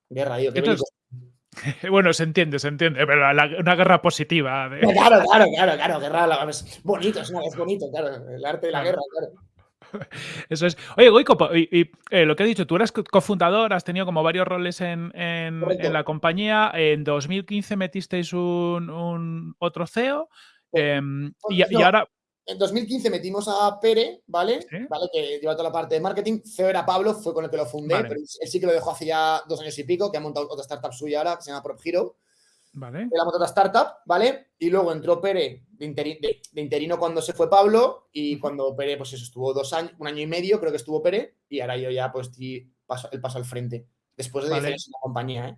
Speaker 1: Guerra, digo,
Speaker 2: Bueno, se entiende, se entiende, pero una guerra positiva.
Speaker 1: Claro, claro, claro, claro, guerra es bonito, es, bonito, claro, el arte de la guerra, claro.
Speaker 2: Eso es. Oye, Goico, y, eh, lo que he dicho, tú eres cofundador, has tenido como varios roles en, la compañía. En 2015 metisteis un, otro CEO. Em, y, ahora.
Speaker 1: En 2015 metimos a Pere, ¿vale? ¿vale? Que lleva toda la parte de marketing. CEO era Pablo, fue con el que lo fundé, pero él sí que lo dejó hace ya dos años y pico, que ha montado otra startup suya ahora, que se llama Prop Hero.
Speaker 2: Vale.
Speaker 1: Él ha montado otra startup, ¿vale? Y luego entró Pere de, interino cuando se fue Pablo, y cuando Pere, pues eso, estuvo dos años, un año y medio, creo que estuvo Pere, y ahora yo ya, pues, paso, el paso al frente. Después de vale. en la compañía, ¿eh?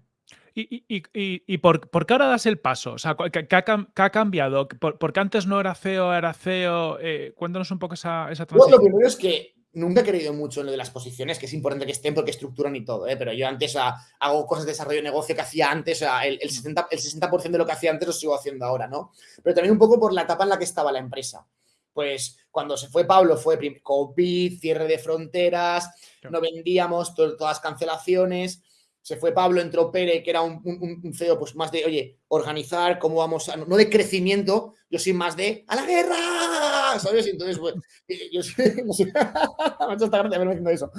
Speaker 2: ¿Y, por, qué ahora das el paso? O sea, ¿qué, ha, cambiado? ¿Por, qué antes no era CEO, era CEO? Eh, cuéntanos un poco esa, esa transición.
Speaker 1: lo primero es que nunca he creído mucho en lo de las posiciones, que es importante que estén porque estructuran y todo, ¿eh? pero yo antes hago cosas de desarrollo de negocio que hacía antes, o el, el, 60, el 60% de lo que hacía antes lo sigo haciendo ahora, ¿no? Pero también un poco por la etapa en la que estaba la empresa. Pues cuando se fue Pablo fue COVID, cierre de fronteras, no vendíamos, todas las cancelaciones se fue Pablo, entró Pere, que era un, un, CEO pues más de, oye, organizar, cómo vamos a, no de crecimiento, yo soy más de, ¡a la guerra! ¿Sabes? entonces, pues, yo soy, no sé, me eso.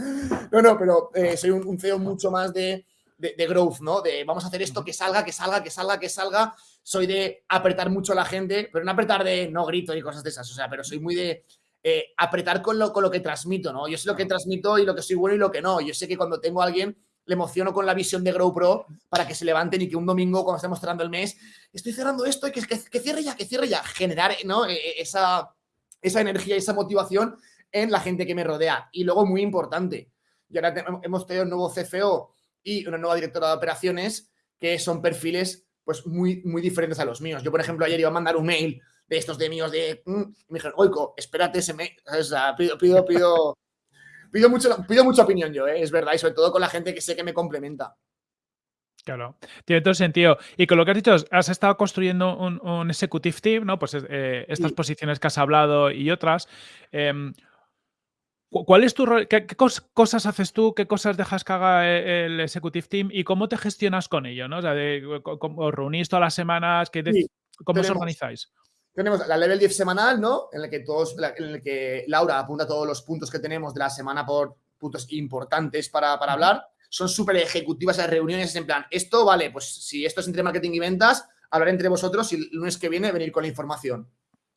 Speaker 1: No, no, pero eh, soy un, CEO mucho más de, de, growth, ¿no? De vamos a hacer esto, que salga, que salga, que salga, que salga. Soy de apretar mucho a la gente, pero no apretar de no grito y cosas de esas, o sea, pero soy muy de eh, apretar con lo, con lo que transmito, ¿no? Yo sé lo que transmito y lo que soy bueno y lo que no. Yo sé que cuando tengo a alguien le emociono con la visión de Grow Pro para que se levanten y que un domingo, cuando estemos cerrando el mes, estoy cerrando esto y que, que, cierre ya, que cierre ya. Generar ¿no? E, e, esa, esa energía, esa motivación en la gente que me rodea. Y luego, muy importante, y ahora hemos tenido un nuevo CFO y una nueva directora de operaciones que son perfiles pues muy, muy diferentes a los míos. Yo, por ejemplo, ayer iba a mandar un mail de estos de míos de, mm", me dijeron, oico, espérate ese mail, pido, pido, pido, pido, mucho, pido mucha opinión yo, ¿eh? es verdad, y sobre todo con la gente que sé que me complementa.
Speaker 2: Claro, tiene todo sentido. Y con lo que has dicho, has estado construyendo un, executive team, ¿no? Pues eh, estas posiciones que has hablado y otras. Em, ¿Cuál es tu rol? ¿Qué, cosas haces tú? ¿Qué cosas dejas que haga e, el executive team? ¿Y cómo te gestionas con ello? ¿no? O sea, ¿os reunís todas las semanas? ¿Cómo os organizáis?
Speaker 1: Tenemos la level 10 semanal, ¿no? En el que todos, en el que Laura apunta todos los puntos que tenemos de la semana por puntos importantes para, hablar. Son súper ejecutivas las reuniones, en plan, esto vale, pues si esto es entre marketing y ventas, hablar entre vosotros y el lunes que viene venir con la información.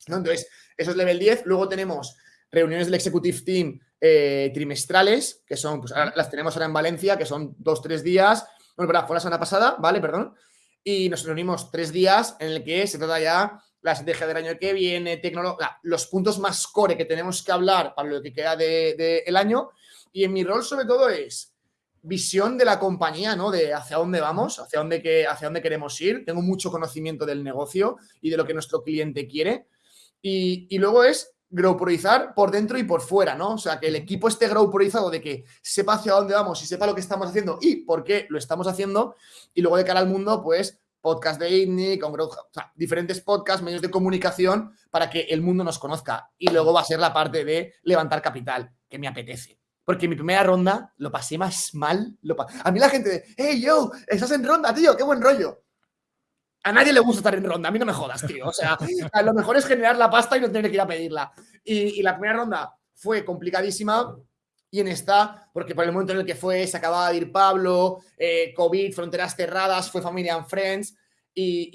Speaker 1: ¿no? Entonces, eso es level 10. Luego tenemos reuniones del Executive Team eh, trimestrales, que son, pues las tenemos ahora en Valencia, que son dos, tres días. Bueno, verdad, fue la semana pasada, ¿vale? Perdón. Y nos reunimos tres días en el que se trata ya la estrategia del año que viene, tecnología, los puntos más core que tenemos que hablar para lo que queda del de, el año. Y en mi rol, sobre todo, es visión de la compañía, ¿no? De hacia dónde vamos, hacia dónde, que, hacia dónde queremos ir. Tengo mucho conocimiento del negocio y de lo que nuestro cliente quiere. Y, y luego es growporizar por dentro y por fuera, ¿no? O sea, que el equipo esté growporizado de que sepa hacia dónde vamos y sepa lo que estamos haciendo y por qué lo estamos haciendo. Y luego de cara al mundo, pues podcast de ITNIC, con o sea, diferentes podcasts, medios de comunicación para que el mundo nos conozca. Y luego va a ser la parte de levantar capital, que me apetece. Porque mi primera ronda lo pasé más mal. Lo a mí la gente hey, yo, estás en ronda, tío, qué buen rollo. A nadie le gusta estar en ronda, a mí no me jodas, tío. O sea, a lo mejor es generar la pasta y no tener que ir a pedirla. Y la primera ronda fue complicadísima y en esta, porque por el momento en el que fue, se acababa de ir Pablo, eh, COVID, fronteras cerradas, fue Familia and Friends, y,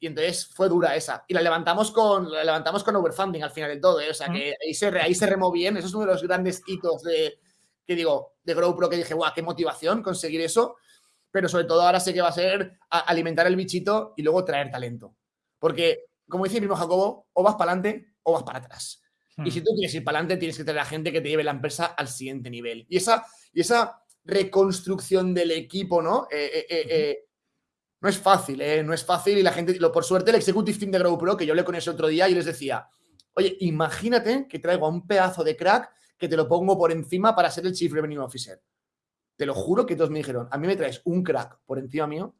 Speaker 1: y, entonces fue dura esa. Y la levantamos con, la levantamos con overfunding al final del todo, ¿eh? o sea que ahí se, ahí se remó bien, eso es uno de los grandes hitos de, que digo, de GrowPro que dije, guau, qué motivación conseguir eso, pero sobre todo ahora sé que va a ser alimentar el bichito y luego traer talento. Porque, como dice mi primo Jacobo, o vas para adelante o vas para atrás. Y si hmm. tú quieres ir para adelante, tienes que tener a gente que te lleve la empresa al siguiente nivel. Y esa, y esa reconstrucción del equipo, ¿no? Eh, eh, eh, no es fácil, ¿eh? No es fácil y la gente, lo, por suerte, el Executive Team de GrowPro, que yo hablé con ese otro día y les decía, oye, imagínate que traigo a un pedazo de crack que te lo pongo por encima para ser el Chief Revenue Officer. Te lo juro que todos me dijeron, a mí me traes un crack por encima mío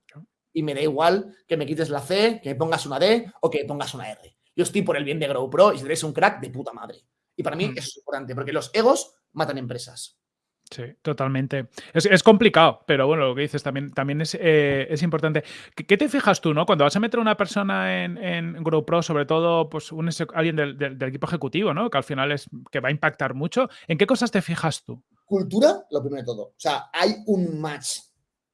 Speaker 1: y me da igual que me quites la C, que me pongas una D o que me pongas una R Yo estoy por el bien de GrowPro y si eres un crack, de puta madre. Y para mí
Speaker 2: Mm.
Speaker 1: eso es importante, porque los egos matan empresas.
Speaker 2: Sí, totalmente. Es, es complicado, pero bueno, lo que dices también, también es, eh, es importante. ¿Qué, qué te fijas tú, no? Cuando vas a meter a una persona en, en GrowPro, sobre todo pues un, alguien del, del- del equipo ejecutivo, ¿no? Que al final es que va a impactar mucho. ¿En qué cosas te fijas tú?
Speaker 1: Cultura, lo primero de todo. O sea, hay un match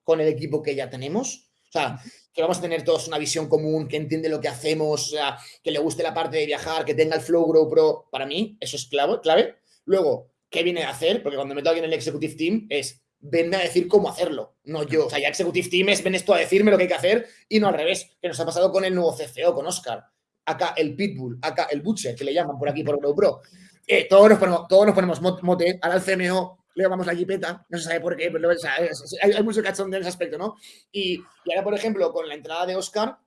Speaker 1: con el equipo que ya tenemos. Sea, que vamos a tener todos una visión común, que entiende lo que hacemos, que le guste la parte de viajar, que tenga el Flow GrowPro. Para mí, eso es clave. Luego, ¿qué viene a hacer? Porque cuando meto a alguien en el Executive Team es venme a decir cómo hacerlo, no yo. O sea, ya Executive Team es ven esto a decirme lo que hay que hacer y no al revés, que nos ha pasado con el nuevo CCO, con Oscar. Acá el Pitbull, acá el Butcher, que le llaman por aquí por GrowPro. Eh, todos, nos ponemos, todos nos ponemos mot- mote, ahora al CMO le llamamos la jipeta, no se sabe por qué, pero o sea, es- hay, hay mucho cachondeo en ese aspecto, ¿no? Y, y ahora, por ejemplo, con la entrada de Oscar,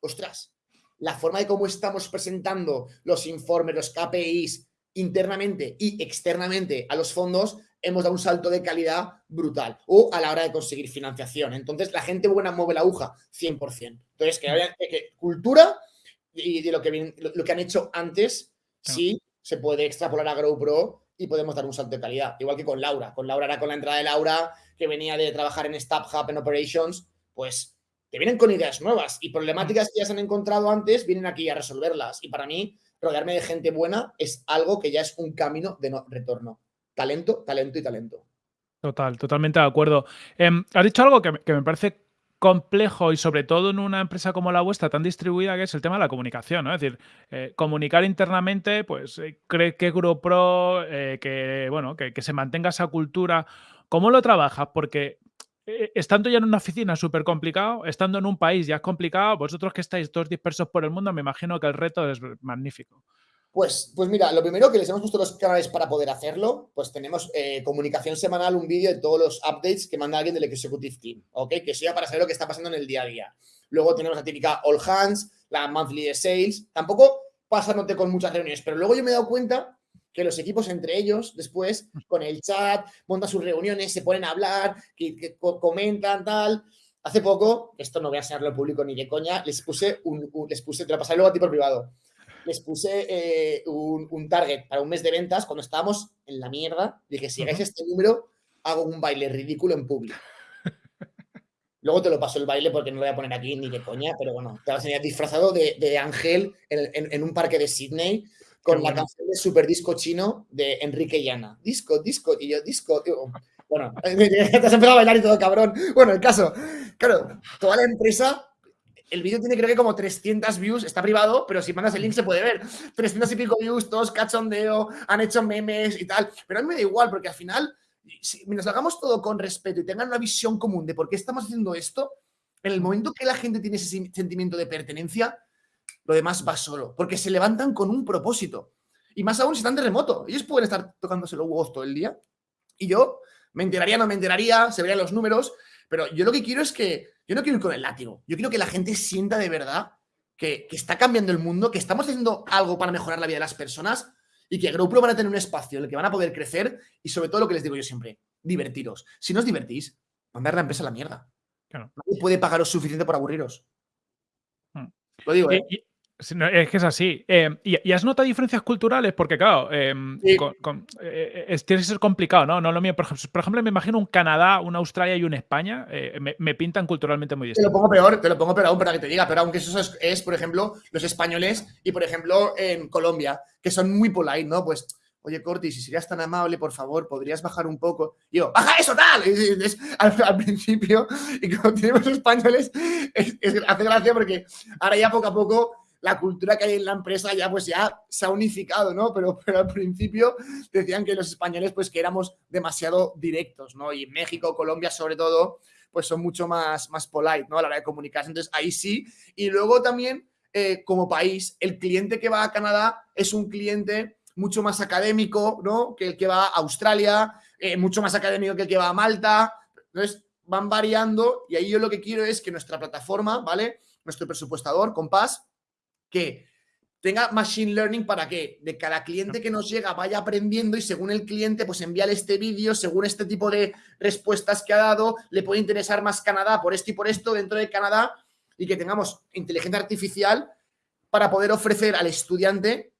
Speaker 1: ostras, la forma de cómo estamos presentando los informes, los KPIs internamente y externamente a los fondos, hemos dado un salto de calidad brutal. O a la hora de conseguir financiación. Entonces, la gente buena mueve la aguja, 100%. Entonces, que, haya- que- cultura y de lo que, lo han hecho antes,
Speaker 2: Claro.
Speaker 1: sí se puede extrapolar a GrowPro y podemos dar un salto de calidad. Igual que con Laura. Con Laura era con la entrada de Laura, que venía de trabajar en Staff Hub, en Operations, pues te vienen con ideas nuevas y problemáticas que ya se han encontrado antes, vienen aquí a resolverlas. Y para mí, rodearme de gente buena es algo que ya es un camino de no retorno. Talento, talento y talento.
Speaker 2: Total, totalmente de acuerdo. Em, has dicho algo que, que me parece complejo y sobre todo en una empresa como la vuestra tan distribuida que es el tema de la comunicación, ¿no? Es decir, eh, comunicar internamente, pues eh, cree que GrowPro, eh, que bueno, que, que se mantenga esa cultura. ¿Cómo lo trabajas? Porque eh, estando ya en una oficina es súper complicado, estando en un país ya es complicado, vosotros que estáis todos dispersos por el mundo, me imagino que el reto es magnífico.
Speaker 1: Pues, pues mira, lo primero que les hemos puesto los canales para poder hacerlo, pues tenemos eh, comunicación semanal, un vídeo de todos los updates que manda alguien del Executive Team, ¿ok? Que sea para saber lo que está pasando en el día a día. Luego tenemos la típica All Hands, la Monthly Sales. Tampoco pasándote con muchas reuniones, pero luego yo me he dado cuenta que los equipos entre ellos, después, con el chat, montan sus reuniones, se ponen a hablar, que, que co- comentan, tal. Hace poco, esto no voy a enseñarlo al público ni de coña, les puse un, un- les puse, te lo pasaré luego a ti por privado les puse eh, un, un target para un mes de ventas cuando estábamos en la mierda. Dije, si llegáis a este número, hago un baile ridículo en público. Luego te lo paso el baile porque no lo voy a poner aquí ni de coña, pero bueno, te vas a enseñar disfrazado de, de ángel en, en- en un parque de Sydney con la canción de Super Disco Chino de Enrique Llana. Disco, disco, y yo, disco, tío. Bueno, te has empezado a bailar y todo, cabrón. Bueno, el caso, claro, toda la empresa el vídeo tiene creo que como 300 views, está privado, pero si mandas el link se puede ver. 300 y pico views, todos cachondeo, han hecho memes y tal. Pero a mí me da igual, porque al final, si lo hagamos todo con respeto y tengan una visión común de por qué estamos haciendo esto, en el momento que la gente tiene ese sen- sentimiento de pertenencia, lo demás va solo, porque se levantan con un propósito. Y más aún si están de remoto. Ellos pueden estar tocándose los huevos todo el día. Y yo me enteraría, no me enteraría, se verían los números, pero yo lo que quiero es que, yo no quiero ir con el látigo, yo quiero que la gente sienta de verdad que, que está cambiando el mundo, que estamos haciendo algo para mejorar la vida de las personas y que GrowPro van a tener un espacio en el que van a poder crecer y sobre todo lo que les digo yo siempre, divertiros. Si no os divertís, mandar la empresa a la mierda.
Speaker 2: Claro.
Speaker 1: Nadie puede pagaros suficiente por aburriros.
Speaker 2: Hmm.
Speaker 1: Lo digo, ¿eh?
Speaker 2: Y- y- es que es así. Eh, y, y has notado diferencias culturales? Porque, claro, eh,
Speaker 1: Sí.
Speaker 2: con- con- eh, es, tiene que ser complicado, ¿no? No lo mío. Por ejemplo, por ejemplo, me imagino un Canadá, una Australia y una España. eh, me, me pintan culturalmente muy
Speaker 1: Te lo pongo peor, te lo pongo peor aún para que te diga, pero aunque eso es, es, por ejemplo, los españoles y, por ejemplo, en Colombia, que son muy polite, ¿no? Pues, oye, Corti, si serías tan amable, por favor, podrías bajar un poco. Y yo, ¡baja eso, tal! Es- al, al principio, y como tenemos españoles, es- es- hace gracia porque ahora ya poco a poco la cultura que hay en la empresa ya pues ya se ha unificado, ¿no? Pero, pero al principio decían que los españoles pues que éramos demasiado directos, ¿no? Y México, Colombia sobre todo, pues son mucho más, más polite, ¿no? A la hora de comunicarse. Entonces, ahí sí. Y luego también, eh, como país, el cliente que va a Canadá es un cliente mucho más académico, ¿no? Que el que va a Australia, eh, mucho más académico que el que va a Malta. Entonces, van variando y ahí yo lo que quiero es que nuestra plataforma, ¿vale? Nuestro presupuestador, Compás, que tenga machine learning para que de cada cliente que nos llega vaya aprendiendo y según el cliente, pues envíale este vídeo, según este tipo de respuestas que ha dado, le puede interesar más Canadá por esto y por esto dentro de Canadá y que tengamos inteligencia artificial para poder ofrecer al estudiante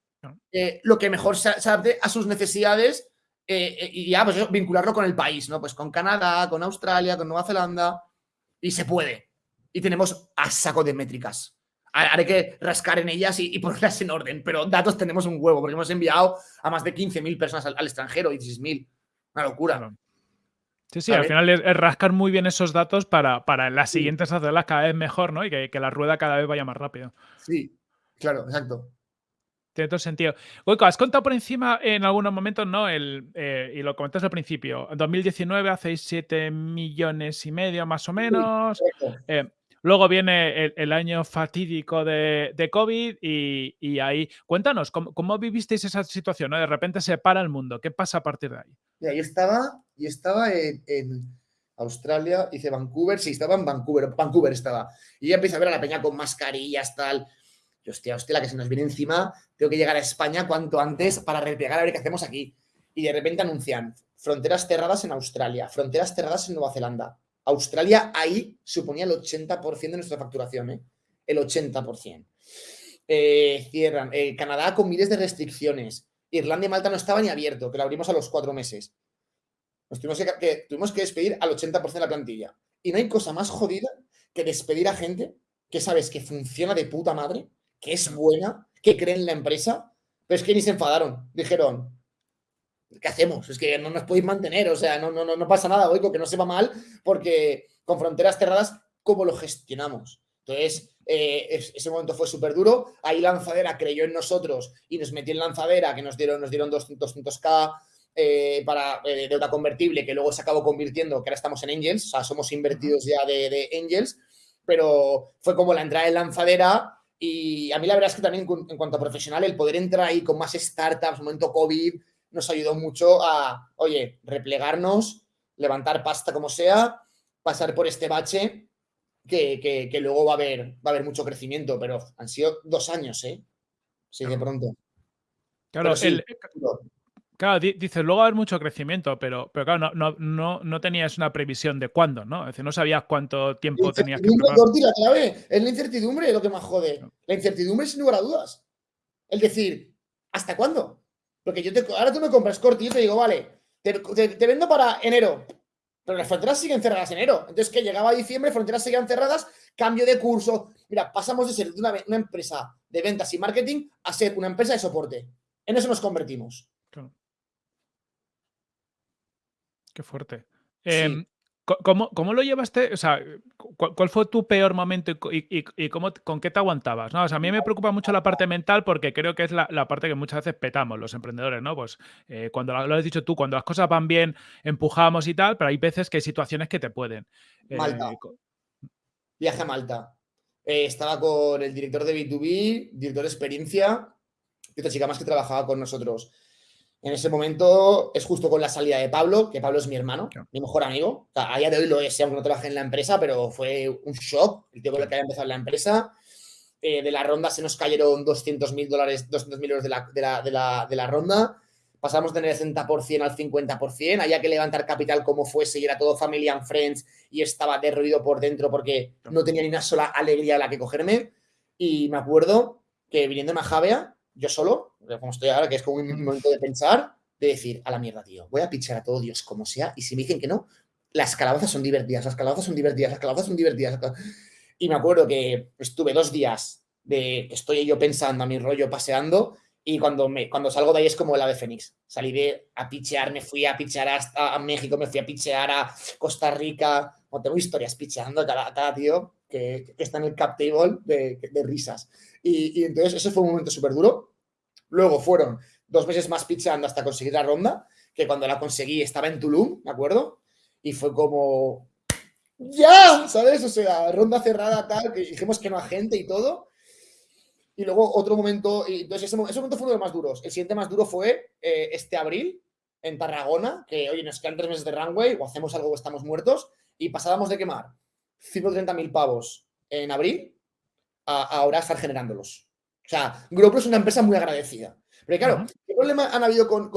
Speaker 1: eh, lo que mejor se, adapte a sus necesidades eh, eh, y ya pues vincularlo con el país, ¿no? Pues con Canadá, con Australia, con Nueva Zelanda y se puede. Y tenemos a saco de métricas. Haré que rascar en ellas y, ponerlas en orden, pero datos tenemos un huevo porque hemos enviado a más de 15.000 personas al, extranjero, 16.000. Una locura.
Speaker 2: Sí, sí, al final es, rascar muy bien esos datos para, para las siguientes hacerlas cada vez mejor, ¿no? Y que, que, la rueda cada vez vaya más rápido.
Speaker 1: Sí, claro, exacto.
Speaker 2: Tiene todo sentido. Goico, has contado por encima en algunos momentos, ¿no? El, eh, y lo comentaste al principio. En 2019 hacéis 7 millones y medio, más o menos. Eh, luego viene el, año fatídico de, COVID y, ahí. Cuéntanos, ¿cómo, vivisteis esa situación? De repente se para el mundo. ¿Qué pasa a partir de ahí?
Speaker 1: yo estaba, yo estaba en, Australia, hice Vancouver, sí, estaba en Vancouver, Vancouver estaba. Y ya empecé a ver a la peña con mascarillas, tal y hostia, hostia, la que se nos viene encima, tengo que llegar a España cuanto antes para replegar a ver qué hacemos aquí. Y de repente anuncian fronteras cerradas en Australia, fronteras cerradas en Nueva Zelanda. Australia ahí suponía el 80% de nuestra facturación, ¿eh? El 80%. Eh, cierran. Eh, Canadá con miles de restricciones. Irlanda y Malta no estaba ni abierto, que lo abrimos a los cuatro meses. Nos tuvimos que, tuvimos que despedir al 80% de la plantilla. Y no hay cosa más jodida que despedir a gente que sabes que funciona de puta madre que es buena, que creen en la empresa, pero es que ni se enfadaron. Dijeron, ¿qué hacemos? Es que no nos podéis mantener, o sea, no, no, no pasa nada, oigo, que no se va mal, porque con fronteras cerradas, ¿cómo lo gestionamos? Entonces, eh, ese momento fue súper duro. Ahí Lanzadera creyó en nosotros y nos metió en Lanzadera, que nos dieron, nos dieron 200k eh, para eh, deuda convertible, que luego se acabó convirtiendo, que ahora estamos en Angels, o sea, somos invertidos ya de, de Angels, pero fue como la entrada en Lanzadera y a mí la verdad es que también en cuanto a profesional, el poder entrar ahí con más startups, momento COVID, nos ayudó mucho a, oye, replegarnos, levantar pasta como sea, pasar por este bache, que, luego va a, haber, va a haber mucho crecimiento, pero han sido dos años, ¿eh? Sí, de pronto.
Speaker 2: Claro, el, Claro, dices, luego va a haber mucho crecimiento, pero, pero claro, no, no, no, tenías una previsión de cuándo, ¿no? Es decir, no sabías cuánto tiempo tenías que
Speaker 1: la clave es la incertidumbre lo que más jode. La incertidumbre sin lugar a dudas. El decir, ¿hasta cuándo? Porque yo te, ahora tú me compras corti y te digo, vale, te, vendo para enero, pero las fronteras siguen cerradas en enero. Entonces, que llegaba a diciembre, fronteras seguían cerradas, cambio de curso. Mira, pasamos de ser una, una empresa de ventas y marketing a ser una empresa de soporte. En eso nos convertimos.
Speaker 2: Qué fuerte. Em, ¿cómo, lo llevaste? O sea, ¿cuál, fue tu peor momento y, cómo, con qué te aguantabas? ¿no? O sea, a mí me preocupa mucho la parte mental porque creo que es la, parte que muchas veces petamos los emprendedores, ¿no? Pues eh, cuando lo has dicho tú, cuando las cosas van bien, empujamos y tal, pero hay veces que hay situaciones que te pueden.
Speaker 1: Eh, Malta. Viaje a Malta. Eh, estaba con el director de B2B, director de experiencia, y otra chica más que trabajaba con nosotros. En ese momento es justo con la salida de Pablo, que Pablo es mi hermano, mi mejor amigo. a día de hoy lo es, aunque no trabaje en la empresa, pero fue un shock el tío con el que había empezado la empresa. Eh, de la ronda se nos cayeron 200 mil dólares, 200 mil euros de la, de, la, de, la, de la, ronda. Pasamos de tener el 60% al 50%. Había que levantar capital como fuese y era todo family and friends y estaba derruido por dentro porque no tenía ni una sola alegría a la que cogerme. Y me acuerdo que viniendo a Javea, yo solo, como estoy ahora, que es como un momento de pensar, de decir, a la mierda, tío, voy a pichar a todo Dios como sea, y si me dicen que no, las calabazas son divertidas, las calabazas son divertidas, las calabazas son divertidas. Y me acuerdo que estuve dos días de que estoy yo pensando a mi rollo, paseando, y cuando, me, cuando salgo de ahí es como el ave fénix. Salí de a pichear, me fui a pichear hasta a México, me fui a pichear a Costa Rica. No, tengo historias picheando cada, cada tío que, está en el cap table de, de risas. Y, y, entonces ese fue un momento súper duro. Luego fueron dos meses más pichando hasta conseguir la ronda, que cuando la conseguí estaba en Tulum, ¿me acuerdo? Y fue como, ¡ya! ¿Sabes? O sea, ronda cerrada, tal, que dijimos que no a gente y todo. Y luego otro momento, y entonces ese, momento fue uno de los más duros. El siguiente más duro fue eh, este abril en Tarragona, que oye, nos quedan tres meses de runway o hacemos algo o estamos muertos, y pasábamos de quemar 130 mil pavos en abril a, ahora estar generándolos. O sea, Grupo es una empresa muy agradecida. Pero claro, ¿qué problema han habido con,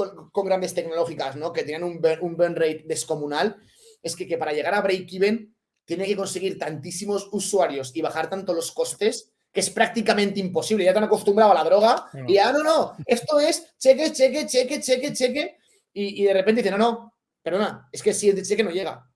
Speaker 1: grandes tecnológicas, ¿no? Que tenían un burn, rate descomunal? Es que, para llegar a break-even tiene que conseguir tantísimos usuarios y bajar tanto los costes que es prácticamente imposible. Ya te han acostumbrado a la droga y ya, no, no, esto es cheque, cheque, cheque, cheque, cheque. Y, de repente dice, no, no, perdona, es que si el cheque no llega.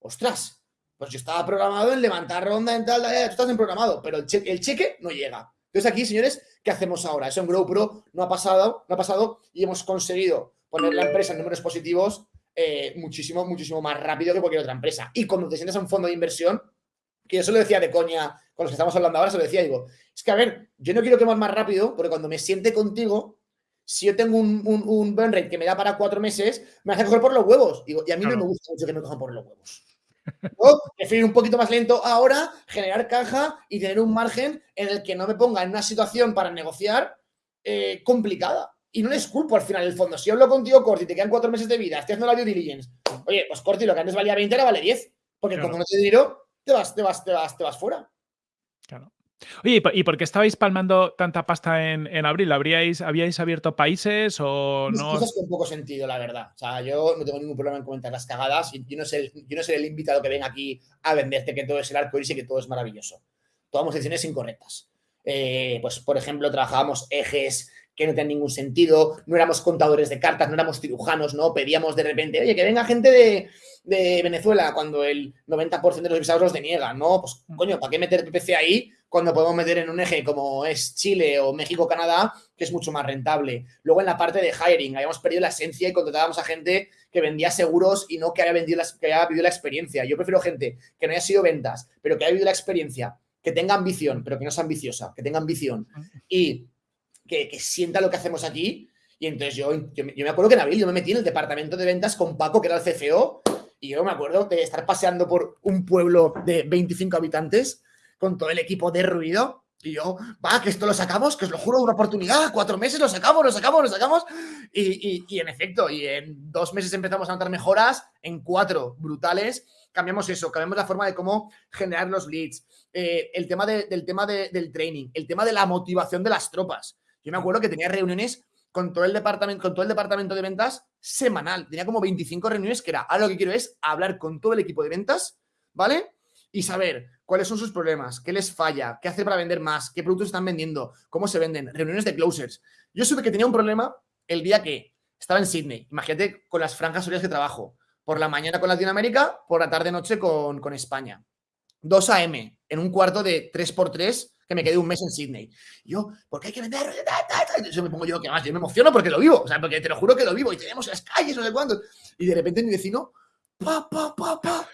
Speaker 1: Ostras, pues yo estaba programado en levantar ronda en tal, tú estás en programado, pero el cheque, el cheque no llega. Entonces aquí, señores, ¿qué hacemos ahora? Eso en GrowPro no ha pasado, no ha pasado y hemos conseguido poner la empresa en números positivos eh, muchísimo, muchísimo más rápido que cualquier otra empresa. Y cuando te sientes a un fondo de inversión, que yo se lo decía de coña con los que estamos hablando ahora, se lo decía, digo, es que a ver, yo no quiero que más rápido, porque cuando me siente contigo, si yo tengo un, un, burn rate que me da para cuatro meses, me hace coger por los huevos. Digo, y a mí no me gusta mucho que me cojan por los huevos. O prefiero un poquito más lento ahora, generar caja y tener un margen en el que no me ponga en una situación para negociar eh, complicada. Y no les culpo al final el fondo. Si yo hablo contigo, Corti, te quedan cuatro meses de vida, estoy haciendo la due diligence. Oye, pues Corti, lo que antes valía 20 ahora vale 10. Porque como no te dinero, te vas, te vas, te vas, te vas fuera.
Speaker 2: Claro. Oye, ¿y por qué estabais palmando tanta pasta en, abril? ¿Habríais, ¿Habíais abierto países o no?
Speaker 1: Cosas con poco sentido, la verdad. O sea, yo no tengo ningún problema en comentar las cagadas. Y yo no sé, yo no soy el invitado que venga aquí a venderte que todo es el arco iris y que todo es maravilloso. Tomamos decisiones incorrectas. Eh, pues, por ejemplo, trabajábamos ejes que no tenían ningún sentido, no éramos contadores de cartas, no éramos cirujanos, ¿no? Pedíamos de repente, oye, que venga gente de, Venezuela cuando el 90% de los visados los deniegan, ¿no? Pues, coño, ¿para qué meter PPC ahí cuando podemos meter en un eje como es Chile o México-Canadá, que es mucho más rentable? Luego en la parte de hiring, habíamos perdido la esencia y contratábamos a gente que vendía seguros y no que haya, vendido que haya vivido la experiencia. Yo prefiero gente que no haya sido ventas, pero que haya vivido la experiencia, que tenga ambición, pero que no sea ambiciosa, que tenga ambición. Y que, sienta lo que hacemos aquí. Y entonces yo, yo, me acuerdo que en abril yo me metí en el departamento de ventas con Paco, que era el CFO, y yo me acuerdo de estar paseando por un pueblo de 25 habitantes con todo el equipo de ruido. Y yo, va, que esto lo sacamos, que os lo juro, una oportunidad, cuatro meses lo sacamos, lo sacamos, lo sacamos. Y, y, en efecto, y en dos meses empezamos a notar mejoras, en cuatro brutales, cambiamos eso, cambiamos la forma de cómo generar los leads, eh, el tema, del, tema del training, el tema de la motivación de las tropas. Yo me acuerdo que tenía reuniones con todo el departamento, con todo el departamento de ventas semanal. Tenía como 25 reuniones que era, ahora lo que quiero es hablar con todo el equipo de ventas, ¿vale? Y saber cuáles son sus problemas, qué les falla, qué hacer para vender más, qué productos están vendiendo, cómo se venden, reuniones de closers. Yo supe que tenía un problema el día que estaba en Sydney. Imagínate con las franjas horarias que trabajo. Por la mañana con Latinoamérica, por la tarde-noche con, con España. 2 AM, en un cuarto de 3x3 que me quedé un mes en Sydney. yo, ¿por qué hay que vender? Yo me pongo yo, que más, yo me emociono porque lo vivo, o sea, porque te lo juro que lo vivo y tenemos las calles, no sé cuándo. Y de repente mi vecino, pa, pa, pa, pa,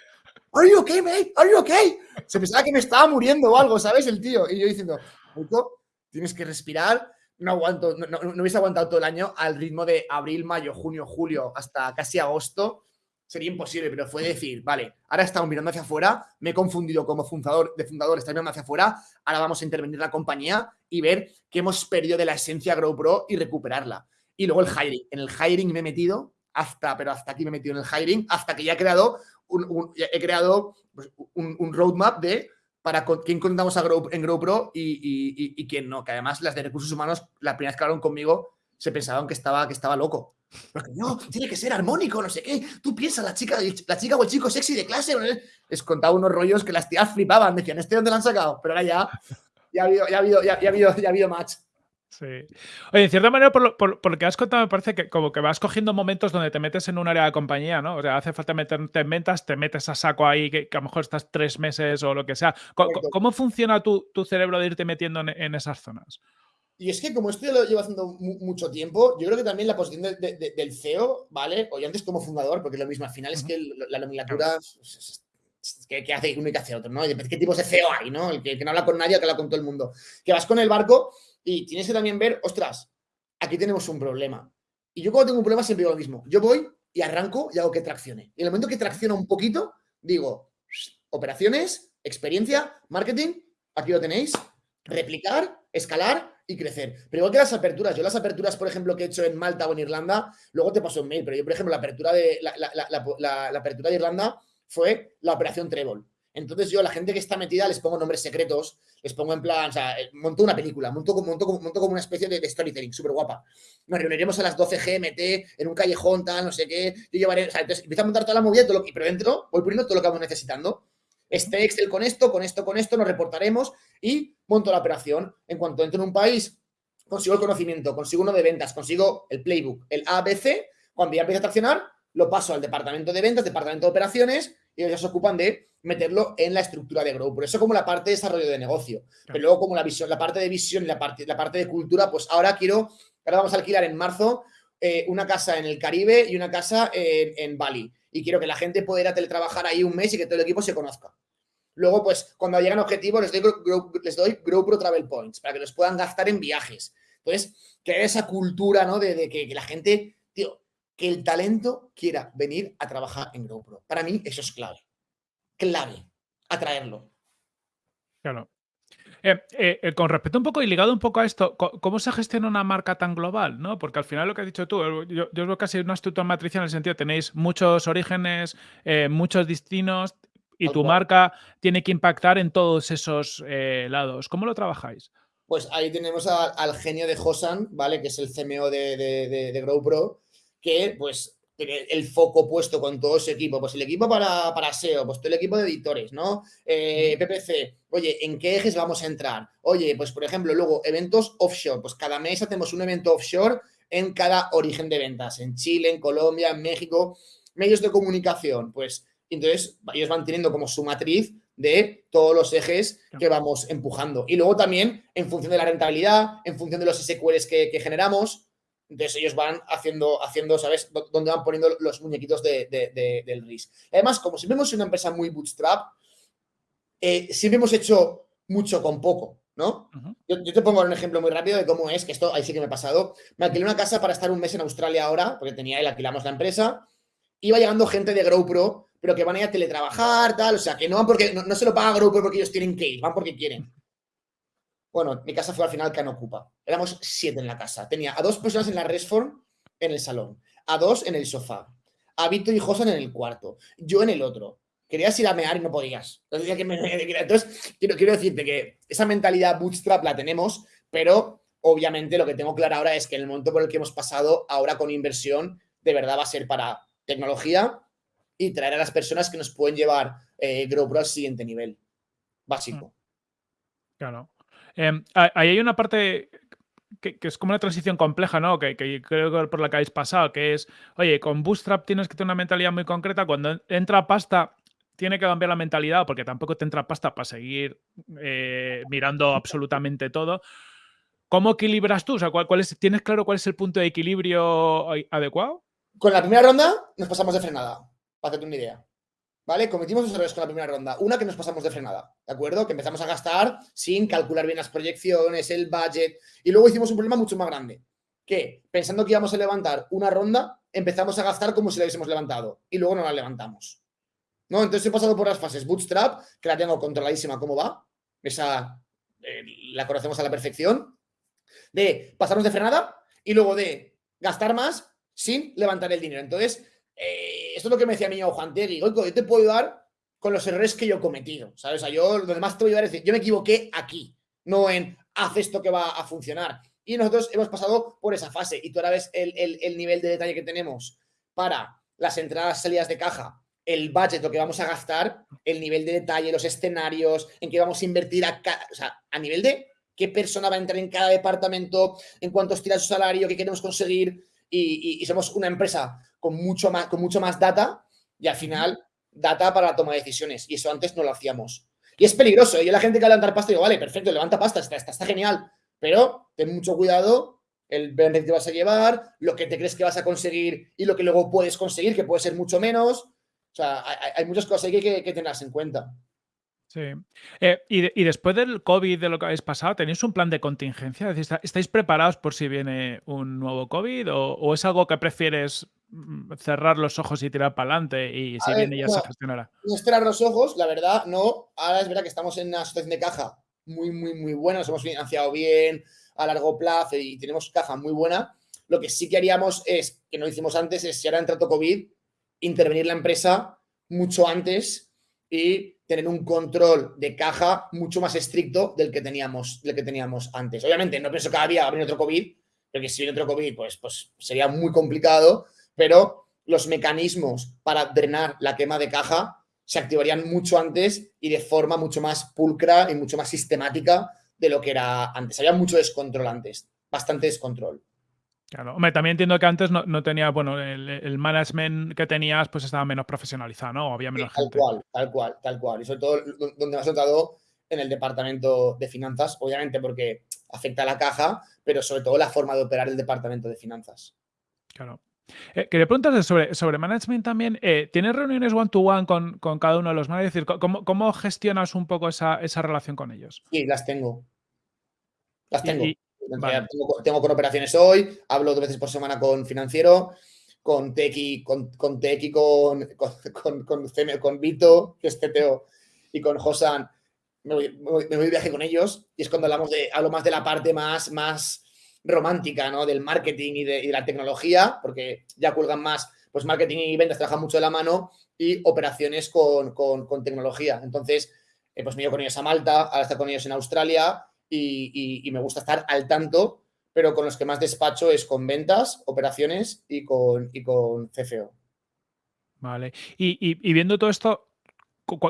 Speaker 1: ¿Are you okay, mate? ¿Are you okay? Se pensaba que me estaba muriendo o algo, ¿sabes? El tío. Y yo diciendo, puto, tienes que respirar. No aguanto, no, no, no hubiese aguantado todo el año al ritmo de abril, mayo, junio, julio, hasta casi agosto sería imposible, pero fue decir, vale, ahora estamos mirando hacia afuera, me he confundido como fundador de fundador, está mirando hacia afuera, ahora vamos a intervenir la compañía y ver qué hemos perdido de la esencia GrowPro y recuperarla. Y luego el hiring. En el hiring me he metido, hasta, pero hasta aquí me he metido en el hiring, hasta que ya he creado un, he creado pues, un, roadmap de para quién contamos a Grow, en GrowPro y, y, y, quién no. Que además las de recursos humanos, la primera vez que hablaron conmigo, se pensaban que estaba, que estaba loco. Porque no, tiene que ser armónico, no sé qué. Tú piensas, la chica, la chica o el chico sexy de clase. Les contaba unos rollos que las tías flipaban. Decían, ¿este dónde lo han sacado? Pero ahora ya, ya ha habido, ya ha habido, ya, ha habido, ya ha habido match.
Speaker 2: Sí. Oye, en cierta manera, por lo, por, lo, que has contado, me parece que como que vas cogiendo momentos donde te metes en un área de compañía, ¿no? O sea, hace falta meterte en ventas, te metes a saco ahí, que, a lo mejor estás tres meses o lo que sea. ¿Cómo, funciona tu, tu, cerebro de irte metiendo en esas zonas?
Speaker 1: Y es que como esto ya lo llevo haciendo mucho tiempo, yo creo que también la posición del CEO, ¿vale? O yo antes como fundador, porque es lo mismo, al final es que la nomenclatura que, hace uno y que hace otro, ¿no? ¿Qué tipos de CEO hay, no? El que, no habla con nadie, que habla con todo el mundo. Que vas con el barco y tienes que también ver, ostras, aquí tenemos un problema. Y yo cuando tengo un problema siempre digo lo mismo. Yo voy y arranco y hago que traccione. Y en el momento que tracciona un poquito, digo, operaciones, experiencia, marketing, aquí lo tenéis, replicar, escalar y crecer. Pero igual que las aperturas, yo las aperturas, por ejemplo, que he hecho en Malta o en Irlanda, luego te paso un mail, pero yo, por ejemplo, la apertura de, la, apertura de Irlanda fue la operación Trébol. Entonces yo a la gente que está metida les pongo nombres secretos, les pongo en plan, o sea, eh, monto una película, monto, monto, monto como una especie de, storytelling súper guapa. Nos reuniremos a las 12 GMT en un callejón, tal, no sé qué. Yo llevaré, o sea, entonces empiezo a montar toda la movida, todo lo pero dentro voy poniendo todo lo que vamos necesitando. Este Excel con esto, con esto, con esto, nos reportaremos y monto la operación. En cuanto entro en un país, consigo el conocimiento, consigo uno de ventas, consigo el playbook, el ABC, cuando ya empieza a traccionar, lo paso al departamento de ventas, departamento de operaciones y ellos se ocupan de meterlo en la estructura de Grow. Por eso como la parte de desarrollo de negocio. Pero luego como la visión, la parte de visión y la parte, la parte de cultura, pues ahora quiero, ahora vamos a alquilar en marzo eh, una casa en el Caribe y una casa en, Bali. Y quiero que la gente pueda ir a teletrabajar ahí un mes y que todo el equipo se conozca. Luego, pues, cuando llegan objetivos, les doy, Grow, les doy Pro Travel Points para que los puedan gastar en viajes. Entonces, que esa cultura, ¿no? De, que, que, la gente, tío, que el talento quiera venir a trabajar en GoPro. Para mí eso es clave. Clave. Atraerlo.
Speaker 2: Claro. Eh, eh, eh, con respecto un poco y ligado un poco a esto, ¿cómo se gestiona una marca tan global? ¿no? Porque al final lo que has dicho tú, yo, yo veo casi una estructura matriz en el sentido, tenéis muchos orígenes, muchos destinos y tu marca tiene que impactar en todos esos lados. ¿Cómo lo trabajáis?
Speaker 1: Pues ahí tenemos al genio de Hosan, ¿vale? Que es el CMO de, de, de GrowPro, que pues tiene el foco puesto con todo ese equipo. Pues el equipo para, para SEO, pues todo el equipo de editores, ¿no? Eh, PPC, oye, ¿en qué ejes vamos a entrar? Oye, pues por ejemplo, luego eventos offshore, pues cada mes hacemos un evento offshore en cada origen de ventas, en Chile, en Colombia, en México, medios de comunicación, pues entonces ellos van teniendo como su matriz de todos los ejes que vamos empujando. Y luego también en función de la rentabilidad, en función de los SQLs que, que generamos, entonces ellos van haciendo, haciendo ¿sabes?, dónde van poniendo los muñequitos del RIS. Además, como siempre hemos sido una empresa muy bootstrap, eh, siempre hemos hecho mucho con poco, ¿no? yo, te pongo un ejemplo muy rápido de cómo es, que esto ahí sí que me ha pasado. Me alquilé una casa para estar un mes en Australia ahora, porque tenía él, alquilamos la empresa. Iba llegando gente de GrowPro, pero que van a ir a teletrabajar, tal, o sea, que no van porque, no, se lo paga GrowPro porque ellos tienen que ir, van porque quieren. Bueno, mi casa fue al final que no ocupa. Éramos siete en la casa. Tenía a dos personas en la Resform en el salón, a dos en el sofá, a Víctor y Josan en el cuarto, yo en el otro. Querías ir a mear y no podías. Entonces, quiero, quiero decirte que esa mentalidad bootstrap la tenemos, pero obviamente lo que tengo claro ahora es que el momento por el que hemos pasado, ahora con inversión, de verdad va a ser para tecnología y traer a las personas que nos pueden llevar eh, GrowPro al siguiente nivel básico. Mm.
Speaker 2: Claro. Em, ahí hay una parte que, es como una transición compleja, ¿no? Que, creo que por la que habéis pasado, que es, oye, con Bootstrap tienes que tener una mentalidad muy concreta. Cuando entra pasta, tiene que cambiar la mentalidad, porque tampoco te entra pasta para seguir eh, mirando absolutamente todo. ¿Cómo equilibras tú? O sea, ¿cuál, ¿tienes claro cuál es el punto de equilibrio adecuado?
Speaker 1: Con la primera ronda nos pasamos de frenada, para hacerte una idea. ¿Vale? Cometimos dos errores con la primera ronda. Una que nos pasamos de frenada, ¿de acuerdo? Que empezamos a gastar sin calcular bien las proyecciones, el budget. Y luego hicimos un problema mucho más grande. Que pensando que íbamos a levantar una ronda, empezamos a gastar como si la hubiésemos levantado. Y luego no la levantamos. ¿No? Entonces he pasado por las fases Bootstrap, que la tengo controladísima cómo va. Esa eh, la conocemos a la perfección. De pasarnos de frenada y luego de gastar más sin levantar el dinero. Entonces, eh, esto es lo que me decía mi amigo Juan Tegui, yo te puedo ayudar con los errores que yo he cometido, ¿sabes? Yo lo demás te voy a ayudar es decir, yo me equivoqué aquí, no en haz esto que va a funcionar. Y nosotros hemos pasado por esa fase y tú ahora ves el, nivel de detalle que tenemos para las entradas, salidas de caja, el budget, lo que vamos a gastar, el nivel de detalle, los escenarios, en qué vamos a invertir a nivel de qué persona va a entrar en cada departamento, en cuánto estira su salario, qué queremos conseguir. y somos una empresa con mucho más, con mucho más data y al final data para la toma de decisiones. Y eso antes no lo hacíamos. Y es peligroso. ¿eh? Yo la gente que levantar pasta digo, vale, perfecto, levanta pasta, está, está, genial. Pero ten mucho cuidado el benefit que vas a llevar, lo que te crees que vas a conseguir y lo que luego puedes conseguir, que puede ser mucho menos. O sea, hay, muchas cosas que que, tenerlas en cuenta.
Speaker 2: Sí. Eh, y, después del COVID, de lo que habéis pasado, ¿tenéis un plan de contingencia? ¿estáis preparados por si viene un nuevo COVID o es algo que prefieres cerrar los ojos y tirar para adelante y si viene ya se gestionará.
Speaker 1: No cerrar los ojos, la verdad, no. Ahora es verdad que estamos en una situación de caja muy, muy, muy buena, nos hemos financiado bien a largo plazo y tenemos caja muy buena. Lo que sí que haríamos es, que no hicimos antes, es si ahora entra COVID, intervenir la empresa mucho antes y tener un control de caja mucho más estricto del que teníamos, del que teníamos antes. Obviamente, no pienso que cada día va a venir otro COVID, porque si viene otro COVID, pues, pues sería muy complicado, pero los mecanismos para drenar la quema de caja se activarían mucho antes y de forma mucho más pulcra y mucho más sistemática de lo que era antes. Había mucho descontrol antes, bastante descontrol.
Speaker 2: Claro, hombre, también entiendo que antes no, no tenía, bueno, el, management que tenías pues estaba menos profesionalizado, ¿no? Había menos
Speaker 1: tal cual, tal cual, tal cual. Y sobre todo donde me has notado en el departamento de finanzas, obviamente porque afecta a la caja, pero sobre todo la forma de operar el departamento de finanzas.
Speaker 2: Claro. Eh, quería preguntarte sobre, sobre management también. Eh, ¿Tienes reuniones one-to-one con, con, cada uno de los managers? Es decir, ¿cómo, ¿cómo, gestionas un poco esa, esa, relación con ellos?
Speaker 1: Sí, las tengo. Las tengo. Tengo, con operaciones hoy, hablo dos veces por semana con financiero, con Tequi, con, con Tequi, con, con, con, con, Vito, que es CTO, y con Josan. Me voy, de viaje con ellos y es cuando hablamos de, hablo más de la parte más, más romántica, ¿no? Del marketing y de, la tecnología, porque ya cuelgan más, pues marketing y ventas trabajan mucho de la mano y operaciones con, tecnología. Entonces, eh, pues me ido con ellos a Malta, ahora está con ellos en Australia y, me gusta estar al tanto, pero con los que más despacho es con ventas, operaciones y con, y con.
Speaker 2: Vale. Y, viendo todo esto,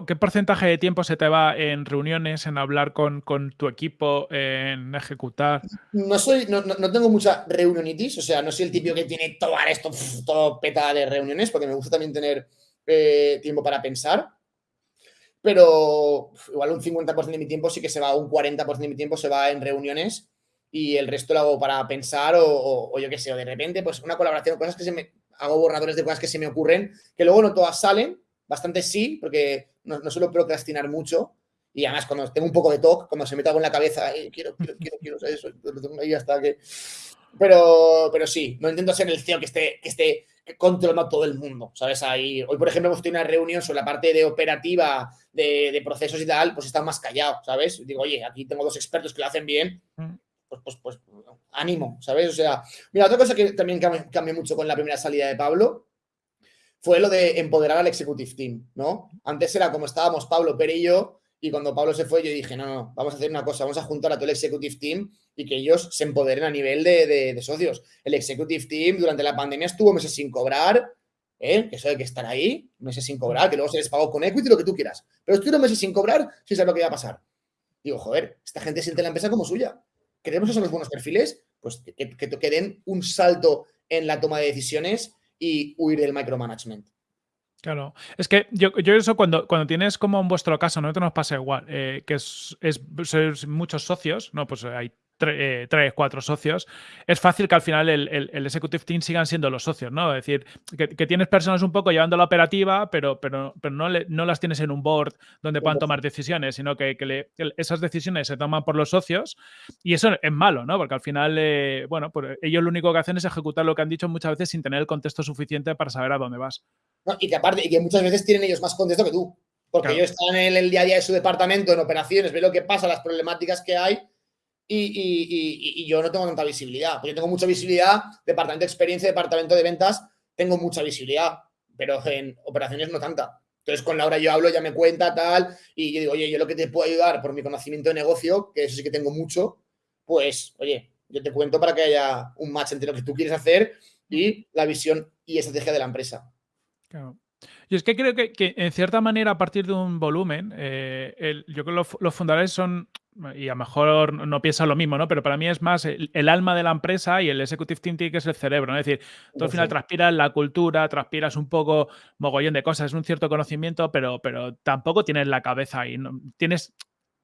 Speaker 2: ¿qué porcentaje de tiempo se te va en reuniones, en hablar con, tu equipo, en ejecutar?
Speaker 1: No soy, no, tengo mucha reunionitis, o sea, no soy el típico que tiene todo esto, todo peta de reuniones, porque me gusta también tener eh, tiempo para pensar pero igual un 50% de mi tiempo sí que se va, un 40% de mi tiempo se va en reuniones y el resto lo hago para pensar o, yo qué sé, o de repente pues una colaboración, cosas que se me, hago borradores de cosas que se me ocurren, que luego no todas salen, bastante sí, porque no, suelo procrastinar mucho y además cuando tengo un poco de talk, cuando se me algo en la cabeza, quiero, quiero, quiero, quiero, eso, lo tengo ahí hasta que... Pero, pero sí, no intento ser el CEO que esté, que esté controlando a todo el mundo, ¿sabes? Ahí, hoy, por ejemplo, hemos tenido una reunión sobre la parte de operativa, de, procesos y tal, pues está más callado, ¿sabes? Digo, oye, aquí tengo dos expertos que lo hacen bien, mm. pues, pues, pues, ánimo, ¿sabes? O sea, mira, otra cosa que también cambió mucho con la primera salida de Pablo fue lo de empoderar al executive team, ¿no? Antes era como estábamos Pablo, Pere y yo, y cuando Pablo se fue, yo dije, no, no, vamos a hacer una cosa, vamos a juntar a todo el executive team y que ellos se empoderen a nivel de, socios. El executive team durante la pandemia estuvo meses sin cobrar, ¿eh? que eso hay que estar ahí, meses sin cobrar, que luego se les pagó con equity, lo que tú quieras. Pero estuvieron meses sin cobrar si sabes lo que iba a pasar. Digo, joder, esta gente siente la empresa como suya. ¿Queremos esos buenos perfiles? Pues que, que, que den un salto en la toma de decisiones y huir del micromanagement.
Speaker 2: Claro, es que yo, yo eso cuando, cuando tienes como en vuestro caso, no te nos pasa igual, eh, que es, es, muchos socios, ¿no? Pues hay eh, tres, cuatro socios, es fácil que al final el, el, executive team sigan siendo los socios, ¿no? Es decir, que, tienes personas un poco llevando la operativa, pero, pero, pero no, no las tienes en un board donde puedan tomar decisiones, sino que, esas decisiones se toman por los socios y eso es malo, ¿no? Porque al final, eh, bueno, pues ellos lo único que hacen es ejecutar lo que han dicho muchas veces sin tener el contexto suficiente para saber a dónde vas.
Speaker 1: y que aparte, y que muchas veces tienen ellos más contexto que tú. Porque ellos están en el día a día de su departamento, en operaciones, ven lo que pasa, las problemáticas que hay y, yo no tengo tanta visibilidad. Yo tengo mucha visibilidad, departamento de experiencia, departamento de ventas, tengo mucha visibilidad, pero en operaciones no tanta. Entonces con Laura yo hablo, ya me cuenta tal, y yo digo, oye, yo lo que te puedo ayudar por mi conocimiento de negocio, que eso sí que tengo mucho, pues, oye, yo te cuento para que haya un match entre lo que tú quieres hacer y la visión y estrategia de la empresa.
Speaker 2: Claro. Yo es que creo que, en cierta manera, a partir de un volumen, eh, yo creo que los, fundadores son, y a lo mejor no piensan lo mismo, ¿no? Pero para mí es más el, alma de la empresa y el executive team que es el cerebro, ¿no? Es decir, tú al final transpiras la cultura, transpiras un poco mogollón de cosas, es un cierto conocimiento, pero, pero tampoco tienes la cabeza ahí. ¿no? Tienes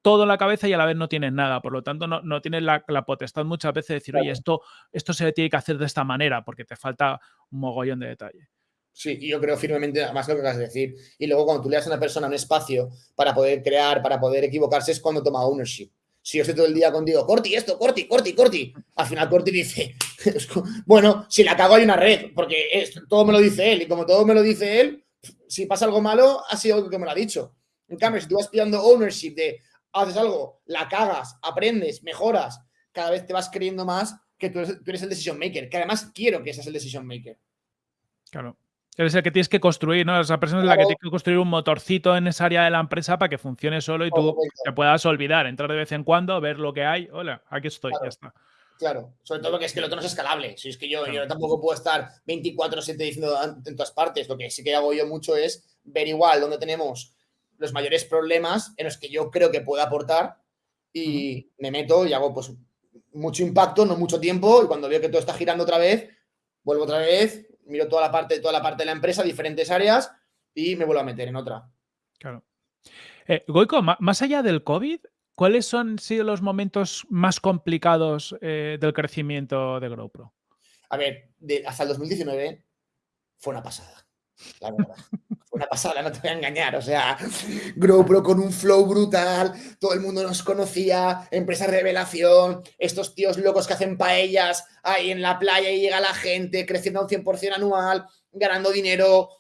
Speaker 2: todo en la cabeza y a la vez no tienes nada. Por lo tanto, no, no tienes la, potestad muchas veces de decir, oye, esto, esto se tiene que hacer de esta manera porque te falta un mogollón de detalle.
Speaker 1: Sí, yo creo firmemente, más lo que acabas de decir. Y luego cuando tú le das a una persona un espacio para poder crear, para poder equivocarse, es cuando toma ownership. Si yo estoy todo el día contigo, Corti, esto, Corti, Corti, Corti. Al final Corti dice, bueno, si la cago hay una red, porque todo me lo dice él. Y como todo me lo dice él, si pasa algo malo, ha sido algo que me lo ha dicho. En cambio, si tú vas pillando ownership de haces algo, la cagas, aprendes, mejoras, cada vez te vas creyendo más que tú eres el decision maker. Que además quiero que seas el decision maker.
Speaker 2: Claro. Eres el que tienes que construir, ¿no? Esa persona es la que tiene que construir un motorcito en esa área de la empresa para que funcione solo y tú te puedas olvidar, entrar de vez en cuando, ver lo que hay. Hola, aquí estoy, ya está.
Speaker 1: Claro, sobre todo porque es que el otro no es escalable. Si es que yo, yo tampoco puedo estar 24-7 diciendo en todas partes. Lo que sí que hago yo mucho es ver igual dónde tenemos los mayores problemas en los que yo creo que puedo aportar y me meto y hago pues mucho impacto, no mucho tiempo y cuando veo que todo está girando otra vez, vuelvo otra vez, miro toda la parte, toda la parte de la empresa, diferentes áreas y me vuelvo a meter en otra.
Speaker 2: Claro. Eh, Goico, más allá del COVID, ¿cuáles han sido los momentos más complicados eh, del crecimiento de GrowPro?
Speaker 1: A ver, hasta el 2019 fue una pasada, la fue una pasada, no te voy a engañar. O sea, GrowPro con un flow brutal, todo el mundo nos conocía, empresa revelación, estos tíos locos que hacen paellas ahí en la playa y llega la gente, creciendo a un 100% anual, ganando dinero.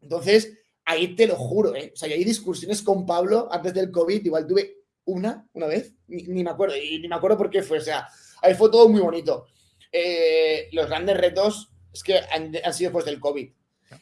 Speaker 1: Entonces, ahí te lo juro, ¿eh? O sea, hay discusiones con Pablo antes del COVID, igual tuve una, una vez, ni, me acuerdo, y ni me acuerdo por qué fue, o sea, ahí fue todo muy bonito. Eh, los grandes retos es que han, sido después del COVID.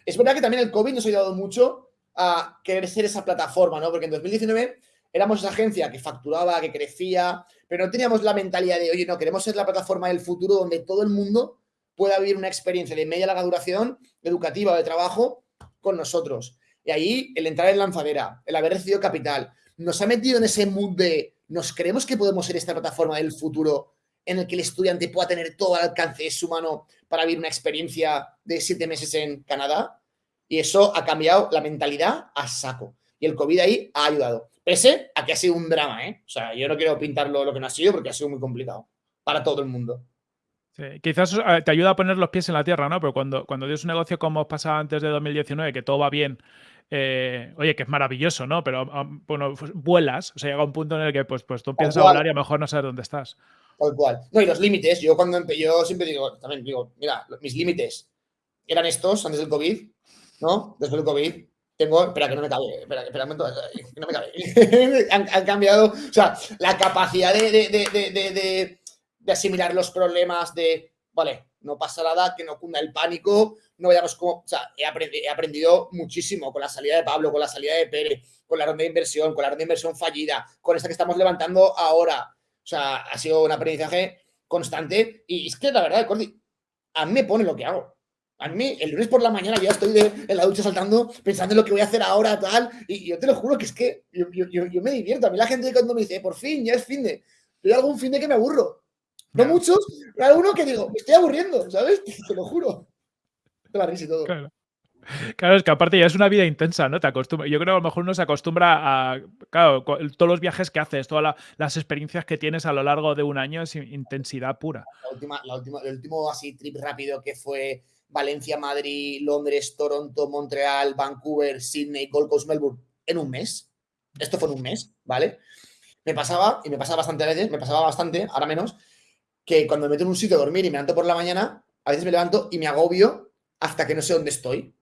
Speaker 1: Es verdad que también el COVID nos ha ayudado mucho a querer ser esa plataforma, ¿no? Porque en 2019 éramos esa agencia que facturaba, que crecía, pero no teníamos la mentalidad de, oye, no, queremos ser la plataforma del futuro donde todo el mundo pueda vivir una experiencia de media larga duración, educativa o de trabajo con nosotros. Y ahí el entrar en lanzadera, el haber recibido capital, nos ha metido en ese mood de nos creemos que podemos ser esta plataforma del futuro en el que el estudiante pueda tener todo al alcance de su mano para vivir una experiencia de siete meses en Canadá. Y eso ha cambiado la mentalidad a saco. Y el COVID ahí ha ayudado. Pese a que ha sido un drama, ¿eh? O sea, yo no quiero pintarlo lo que no ha sido porque ha sido muy complicado para todo el mundo.
Speaker 2: quizás eh, te ayuda a poner los pies en la tierra, ¿no? Pero cuando, cuando tienes un negocio como os pasaba antes de 2019, que todo va bien, eh, oye, que es maravilloso, ¿no? Pero ah, bueno, pues vuelas, o sea, llega un punto en el que pues, pues tú empiezas a volar y a lo mejor no sabes dónde estás.
Speaker 1: Tal cual. No, y los límites, yo cuando yo siempre digo, también digo, mira, mis límites eran estos antes del COVID, ¿no? Después del COVID, tengo, espera que no me cabe, espera, espera un momento, que no me cabe. han, cambiado, o sea, la capacidad de, de, de, de, asimilar los problemas, de, vale, no pasa nada, que no cunda el pánico, no vayamos como, o sea, he aprendido, he aprendido muchísimo con la salida de Pablo, con la salida de Pérez, con la ronda de inversión, con la ronda de inversión fallida, con esta que estamos levantando ahora. O sea, ha sido un aprendizaje constante y es que la verdad, Cordy, a mí me pone lo que hago. A mí, el lunes por la mañana ya estoy en la ducha saltando, pensando en lo que voy a hacer ahora, tal, y yo te lo juro que es que yo, me divierto. A mí la gente cuando me dice, por fin, ya es fin de, yo algún fin de que me aburro. No muchos, pero alguno que digo, me estoy aburriendo, ¿sabes? Te lo juro. Te la y todo.
Speaker 2: Claro. Es que aparte ya es una vida intensa, ¿no? Te acostumbra. Yo creo que a lo mejor uno se acostumbra a. Claro, todos los viajes que haces, todas las experiencias que tienes a lo largo de un año es intensidad pura.
Speaker 1: La última, la última, el último así trip rápido que fue Valencia, Madrid, Londres, Toronto, Montreal, Vancouver, Sydney, Gold Coast, Melbourne, en un mes. Esto fue en un mes, ¿vale? Me pasaba, y me pasaba bastante veces, me pasaba bastante, ahora menos, que cuando me meto en un sitio a dormir y me levanto por la mañana, a veces me levanto y me agobio hasta que no sé dónde estoy.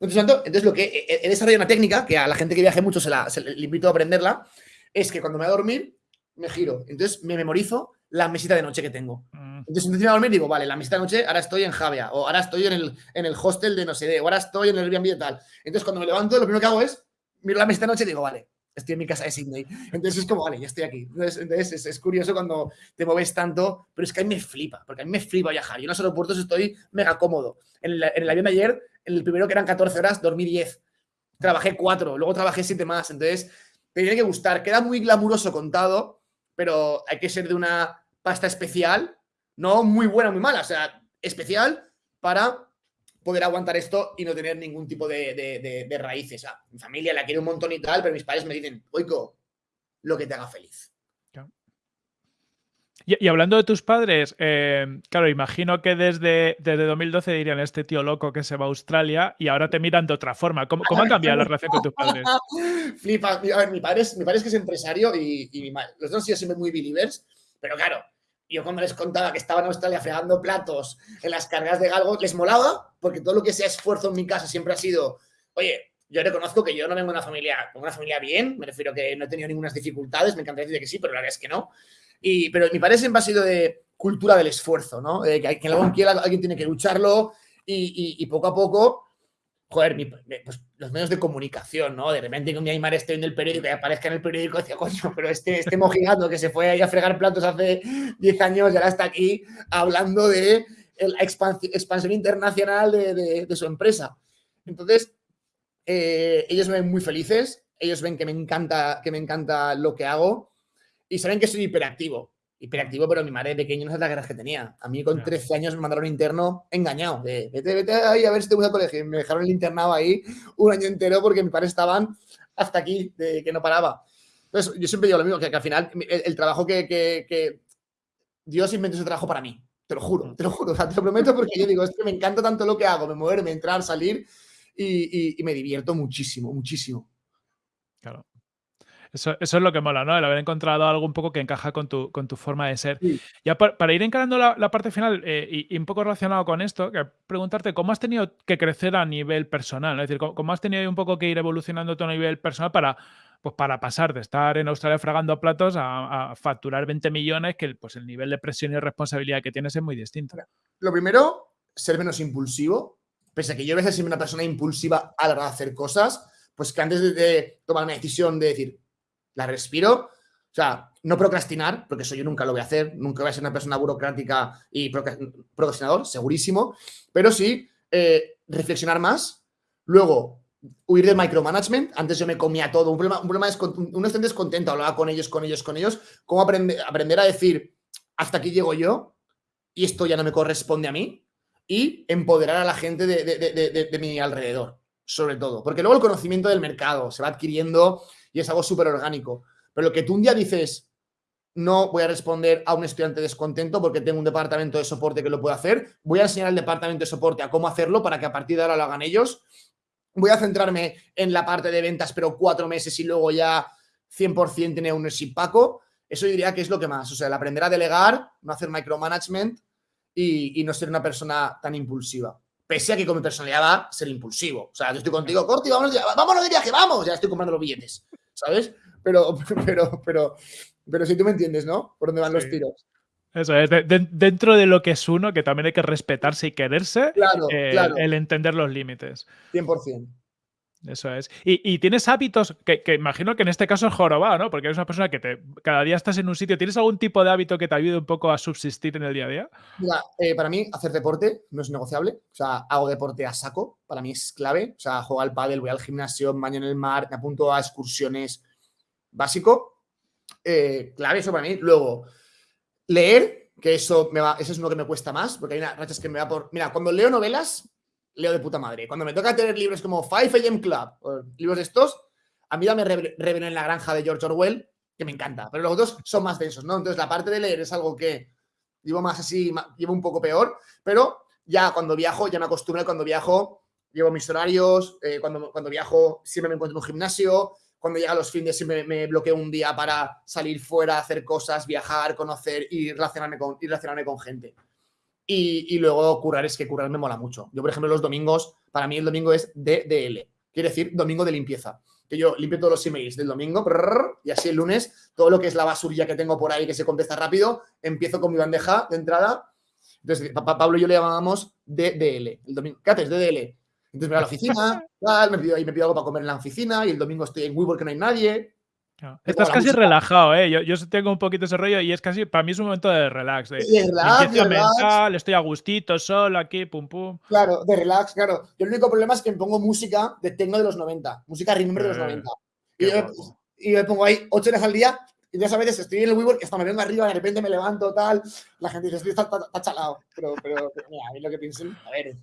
Speaker 1: Entonces, lo que he desarrollado una técnica que a la gente que viaje mucho se, la, le invito a aprenderla, es que cuando me voy a dormir, me giro. Entonces me memorizo la mesita de noche que tengo. Mm. Entonces, antes de dormir, digo, vale, la mesita de noche, ahora estoy en Javia, o ahora estoy en el, en el hostel de no sé de, o ahora estoy en el Airbnb y tal. Entonces, cuando me levanto, lo primero que hago es miro la mesita de noche y digo, vale, estoy en mi casa de Sydney. Entonces es como, vale, ya estoy aquí. Entonces, es, curioso cuando te mueves tanto, pero es que a mí me flipa, porque a mí me flipa viajar. Yo en los aeropuertos estoy mega cómodo. En el, avión de ayer, en el primero que eran 14 horas, dormí 10. Trabajé 4, luego trabajé 7 más. Entonces, te tiene que gustar. Queda muy glamuroso contado, pero hay que ser de una pasta especial, no muy buena, muy mala, o sea, especial para poder aguantar esto y no tener ningún tipo de, raíces. mi familia la quiere un montón y tal, pero mis padres me dicen, oico, lo que te haga feliz.
Speaker 2: Y, hablando de tus padres, eh, claro, imagino que desde, desde 2012 dirían este tío loco que se va a Australia y ahora te miran de otra forma. ¿Cómo, ha cambiado la relación con tus padres?
Speaker 1: Flipa. A ver, mi padre es, mi padre es que es empresario y, y mi los dos han sido siempre muy believers, pero claro, yo cuando les contaba que estaba en Australia fregando platos en las cargas de galgo, les molaba, porque todo lo que sea esfuerzo en mi casa siempre ha sido, oye, yo reconozco que yo no vengo de una familia, una familia bien, me refiero que no he tenido ninguna dificultades, me encantaría decir que sí, pero la verdad es que no. Y, pero mi padre siempre ha sido de cultura del esfuerzo, ¿no? que, que alguien, quiera, alguien tiene que lucharlo y poco a poco joder, pues, los medios de comunicación, ¿no? De repente que mi Aymar esté en el periódico y aparezca en el periódico y decía, coño, pero este, este mojigato que se fue ahí a fregar platos hace 10 años y ahora está aquí hablando de la expansión, internacional de, su empresa. Entonces, eh, ellos me ven muy felices, ellos ven que me encanta, que me encanta lo que hago y saben que soy hiperactivo. Hiperactivo, pero mi madre de pequeño no es la guerra que tenía. A mí con 13 años me mandaron interno engañado. De, vete, vete ahí a ver si te gusta el colegio. me dejaron el internado ahí un año entero porque mis padres estaban hasta aquí, de que no paraba. Entonces, yo siempre digo lo mismo, que, al final el, trabajo que, que, Dios inventó ese trabajo para mí. Te lo juro, te lo juro, te lo prometo porque yo digo, es que me encanta tanto lo que hago, me moverme, entrar, salir y me divierto muchísimo, muchísimo.
Speaker 2: Claro. Eso, es lo que mola, ¿no? El haber encontrado algo un poco que encaja con tu, con tu forma de ser. Ya para, ir encarando la, parte final eh, y, un poco relacionado con esto, que preguntarte cómo has tenido que crecer a nivel personal, es decir, cómo, has tenido un poco que ir evolucionando tu a nivel personal para, pues para pasar de estar en Australia fragando platos a, facturar 20 millones, que pues el nivel de presión y responsabilidad que tienes es muy distinto.
Speaker 1: Lo primero, ser menos impulsivo. Pese a que yo a veces soy una persona impulsiva a la hora de hacer cosas, pues que antes de tomar una decisión de decir, la respiro. O sea, no procrastinar, porque eso yo nunca lo voy a hacer, nunca voy a ser una persona burocrática y procrastinador, segurísimo, pero sí eh, reflexionar más. Luego, huir del micromanagement. Antes yo me comía todo. Un problema, un problema es uno está descontento, hablaba con ellos, con ellos, con ellos. ¿Cómo aprender, aprender a decir, hasta aquí llego yo y esto ya no me corresponde a mí? Y empoderar a la gente de, de mi alrededor, sobre todo. Porque luego el conocimiento del mercado se va adquiriendo y es algo súper orgánico. Pero lo que tú un día dices, no voy a responder a un estudiante descontento porque tengo un departamento de soporte que lo puede hacer, voy a enseñar al departamento de soporte a cómo hacerlo para que a partir de ahora lo hagan ellos. Voy a centrarme en la parte de ventas, pero cuatro meses y luego ya 100% tiene un Paco. Eso diría que es lo que más. O sea, el aprender a delegar, no hacer micromanagement y, y no ser una persona tan impulsiva pese a que con mi personalidad va a ser impulsivo. O sea, yo estoy contigo, Corti, vámonos, vámonos de viaje, vamos, ya estoy comprando los billetes. ¿Sabes? Pero, pero, pero, pero si tú me entiendes, ¿no? Por dónde van los tiros.
Speaker 2: Eso es, dentro de lo que es uno, que también hay que respetarse y quererse, eh, el entender los límites.
Speaker 1: 100%.
Speaker 2: Eso es. Y, tienes hábitos que, imagino que en este caso es jorobado, ¿no? Porque eres una persona que te, cada día estás en un sitio. ¿Tienes algún tipo de hábito que te ayude un poco a subsistir en el día a día?
Speaker 1: Eh, para mí hacer deporte no es negociable. O sea, hago deporte a saco. Para mí es clave. O sea, juego al pádel, voy al gimnasio, baño en el mar, me apunto a excursiones. Básico. Eh, clave eso para mí. Luego, leer, que eso, me va, eso es uno que me cuesta más, porque hay una rachas que me va por... Mira, cuando leo novelas, leo de puta madre. Cuando me toca tener libros como Five AM Club, libros de estos, a mí dame Rebelión en la granja de George Orwell, que me encanta. Pero los otros son más densos, ¿no? Entonces, la parte de leer es algo que llevo más así, llevo un poco peor, pero ya cuando viajo, ya me acostumbro, cuando viajo, llevo mis horarios, eh, cuando, cuando viajo siempre me encuentro en un gimnasio, cuando llega los fines siempre me bloqueo un día para salir fuera, hacer cosas, viajar, conocer y relacionarme con, y relacionarme con gente. Y, luego currar es que currar me mola mucho. Yo, por ejemplo, los domingos, para mí el domingo es DDL, quiere decir domingo de limpieza. Que yo limpio todos los emails del domingo y así el lunes, todo lo que es la basurilla que tengo por ahí que se contesta rápido, empiezo con mi bandeja de entrada. Entonces, Pablo y yo le llamábamos DDL. El domingo, ¿qué haces? DDL. Entonces me voy a la oficina, me pido, me pido algo para comer en la oficina y el domingo estoy en WeWork que no hay nadie.
Speaker 2: Estás casi relajado, ¿eh? Yo, yo, tengo un poquito ese rollo y es casi, para mí es un momento de relax. De,
Speaker 1: relax,
Speaker 2: mental, estoy a gustito, solo aquí, pum, pum.
Speaker 1: Claro, de relax, claro. Yo el único problema es que me pongo música de techno de los 90, música remember de los 90. Eh, y, yo, me pongo ahí 8 horas al día y ya sabes, estoy en el WeWork, hasta me vengo arriba, de repente me levanto, tal. La gente dice, estoy está, chalado. Pero, pero, mira, a mí lo que piensen, a ver,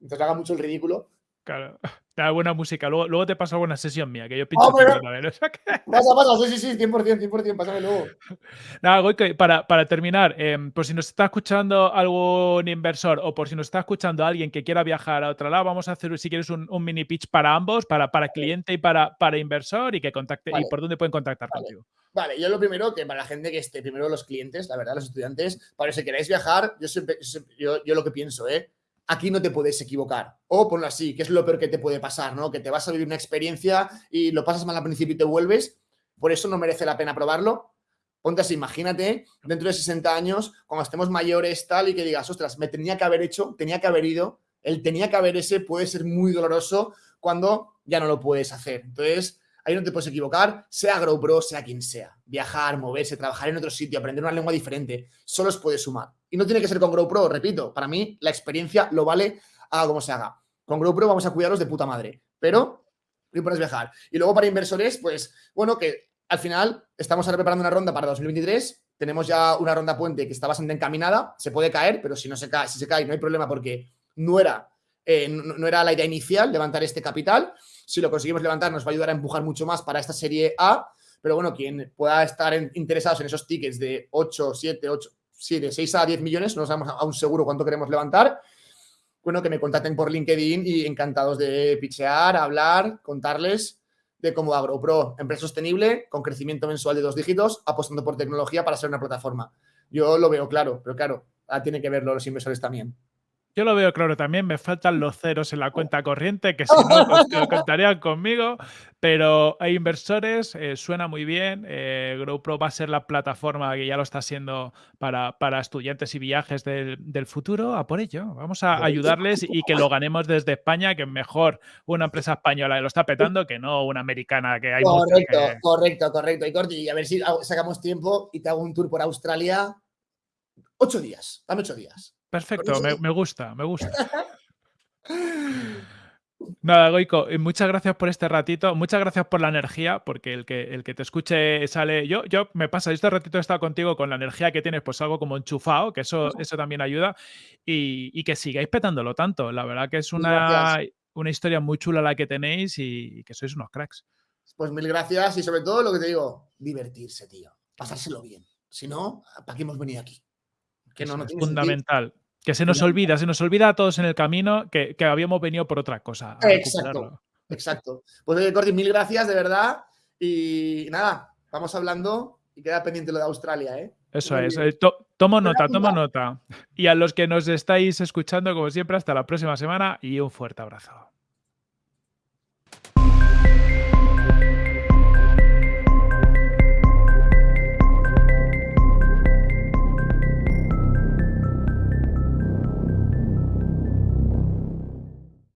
Speaker 1: entonces haga mucho el ridículo.
Speaker 2: Claro. Da buena música. Luego, luego te paso buena sesión mía, que yo pincho
Speaker 1: ah, también. O sea que... Pasa, pasa, sí, sí, sí, 100%, 100%, pásame luego.
Speaker 2: Nada, Goike, para, para terminar, eh, por si nos está escuchando algún inversor o por si nos está escuchando alguien que quiera viajar a otro lado, vamos a hacer, si quieres, un, un mini pitch para ambos, para, para cliente y para, para inversor y que contacte, y por dónde pueden contactar contigo.
Speaker 1: Vale, yo lo primero, que para la gente que esté, primero los clientes, la verdad, los estudiantes, para si queréis viajar, yo siempre, yo, yo lo que pienso, ¿eh? Aquí no te puedes equivocar. O ponlo así, que es lo peor que te puede pasar, ¿no? Que te vas a vivir una experiencia y lo pasas mal al principio y te vuelves. Por eso no merece la pena probarlo. Ponte así, imagínate, dentro de 60 años, cuando estemos mayores, tal, y que digas, ostras, me tenía que haber hecho, tenía que haber ido, el tenía que haber ese puede ser muy doloroso cuando ya no lo puedes hacer. Entonces, ahí no te puedes equivocar, sea GrowPro, sea quien sea. Viajar, moverse, trabajar en otro sitio, aprender una lengua diferente, solo os puede sumar. Y no tiene que ser con GrowPro, repito, para mí la experiencia lo vale a como se haga. Con GrowPro vamos a cuidarlos de puta madre, pero lo importante es viajar. Y luego para inversores, pues, bueno, que al final estamos ahora preparando una ronda para 2023. Tenemos ya una ronda puente que está bastante encaminada. Se puede caer, pero si no se cae, si se cae, no hay problema porque no era, eh, no, era la idea inicial levantar este capital. Si lo conseguimos levantar, nos va a ayudar a empujar mucho más para esta serie A. Pero bueno, quien pueda estar interesados en esos tickets de 8, 7, 8, sí, de 6 a 10 millones, no sabemos aún seguro cuánto queremos levantar. Bueno, que me contacten por LinkedIn y encantados de pichear, hablar, contarles de cómo AgroPro, empresa sostenible, con crecimiento mensual de dos dígitos, apostando por tecnología para ser una plataforma. Yo lo veo claro, pero claro, tiene que verlo los inversores también.
Speaker 2: Yo lo veo claro también, me faltan los ceros en la cuenta corriente, que si no, pues, contarían conmigo, pero hay inversores, eh, suena muy bien, eh, GrowPro va a ser la plataforma que ya lo está haciendo para, para estudiantes y viajes del, futuro, a por ello, vamos a ayudarles y que lo ganemos desde España, que mejor una empresa española lo está petando que no una americana que hay
Speaker 1: Correcto, correcto, correcto. Y Corti, a ver si sacamos tiempo y te hago un tour por Australia. Ocho días, dame ocho días.
Speaker 2: Perfecto, me, gusta, me gusta. Nada, Goico, muchas gracias por este ratito, muchas gracias por la energía, porque el que, el que te escuche sale. Yo, yo me pasa, este ratito he estado contigo con la energía que tienes, pues algo como enchufado, que eso, eso también ayuda, y, que sigáis petándolo tanto. La verdad que es una, una historia muy chula la que tenéis y, que sois unos cracks.
Speaker 1: Pues mil gracias y sobre todo lo que te digo, divertirse, tío, pasárselo bien. Si no, ¿para qué hemos venido aquí?
Speaker 2: Que no, no es fundamental. Que se nos olvida, se nos olvida a todos en el camino que, habíamos venido por otra cosa.
Speaker 1: Exacto, exacto. Pues oye, Cordy, mil gracias, de verdad. Y nada, vamos hablando y queda pendiente lo de Australia, ¿eh?
Speaker 2: Eso es. Eh, tomo nota, tomo nota. Y a los que nos estáis escuchando, como siempre, hasta la próxima semana y un fuerte abrazo.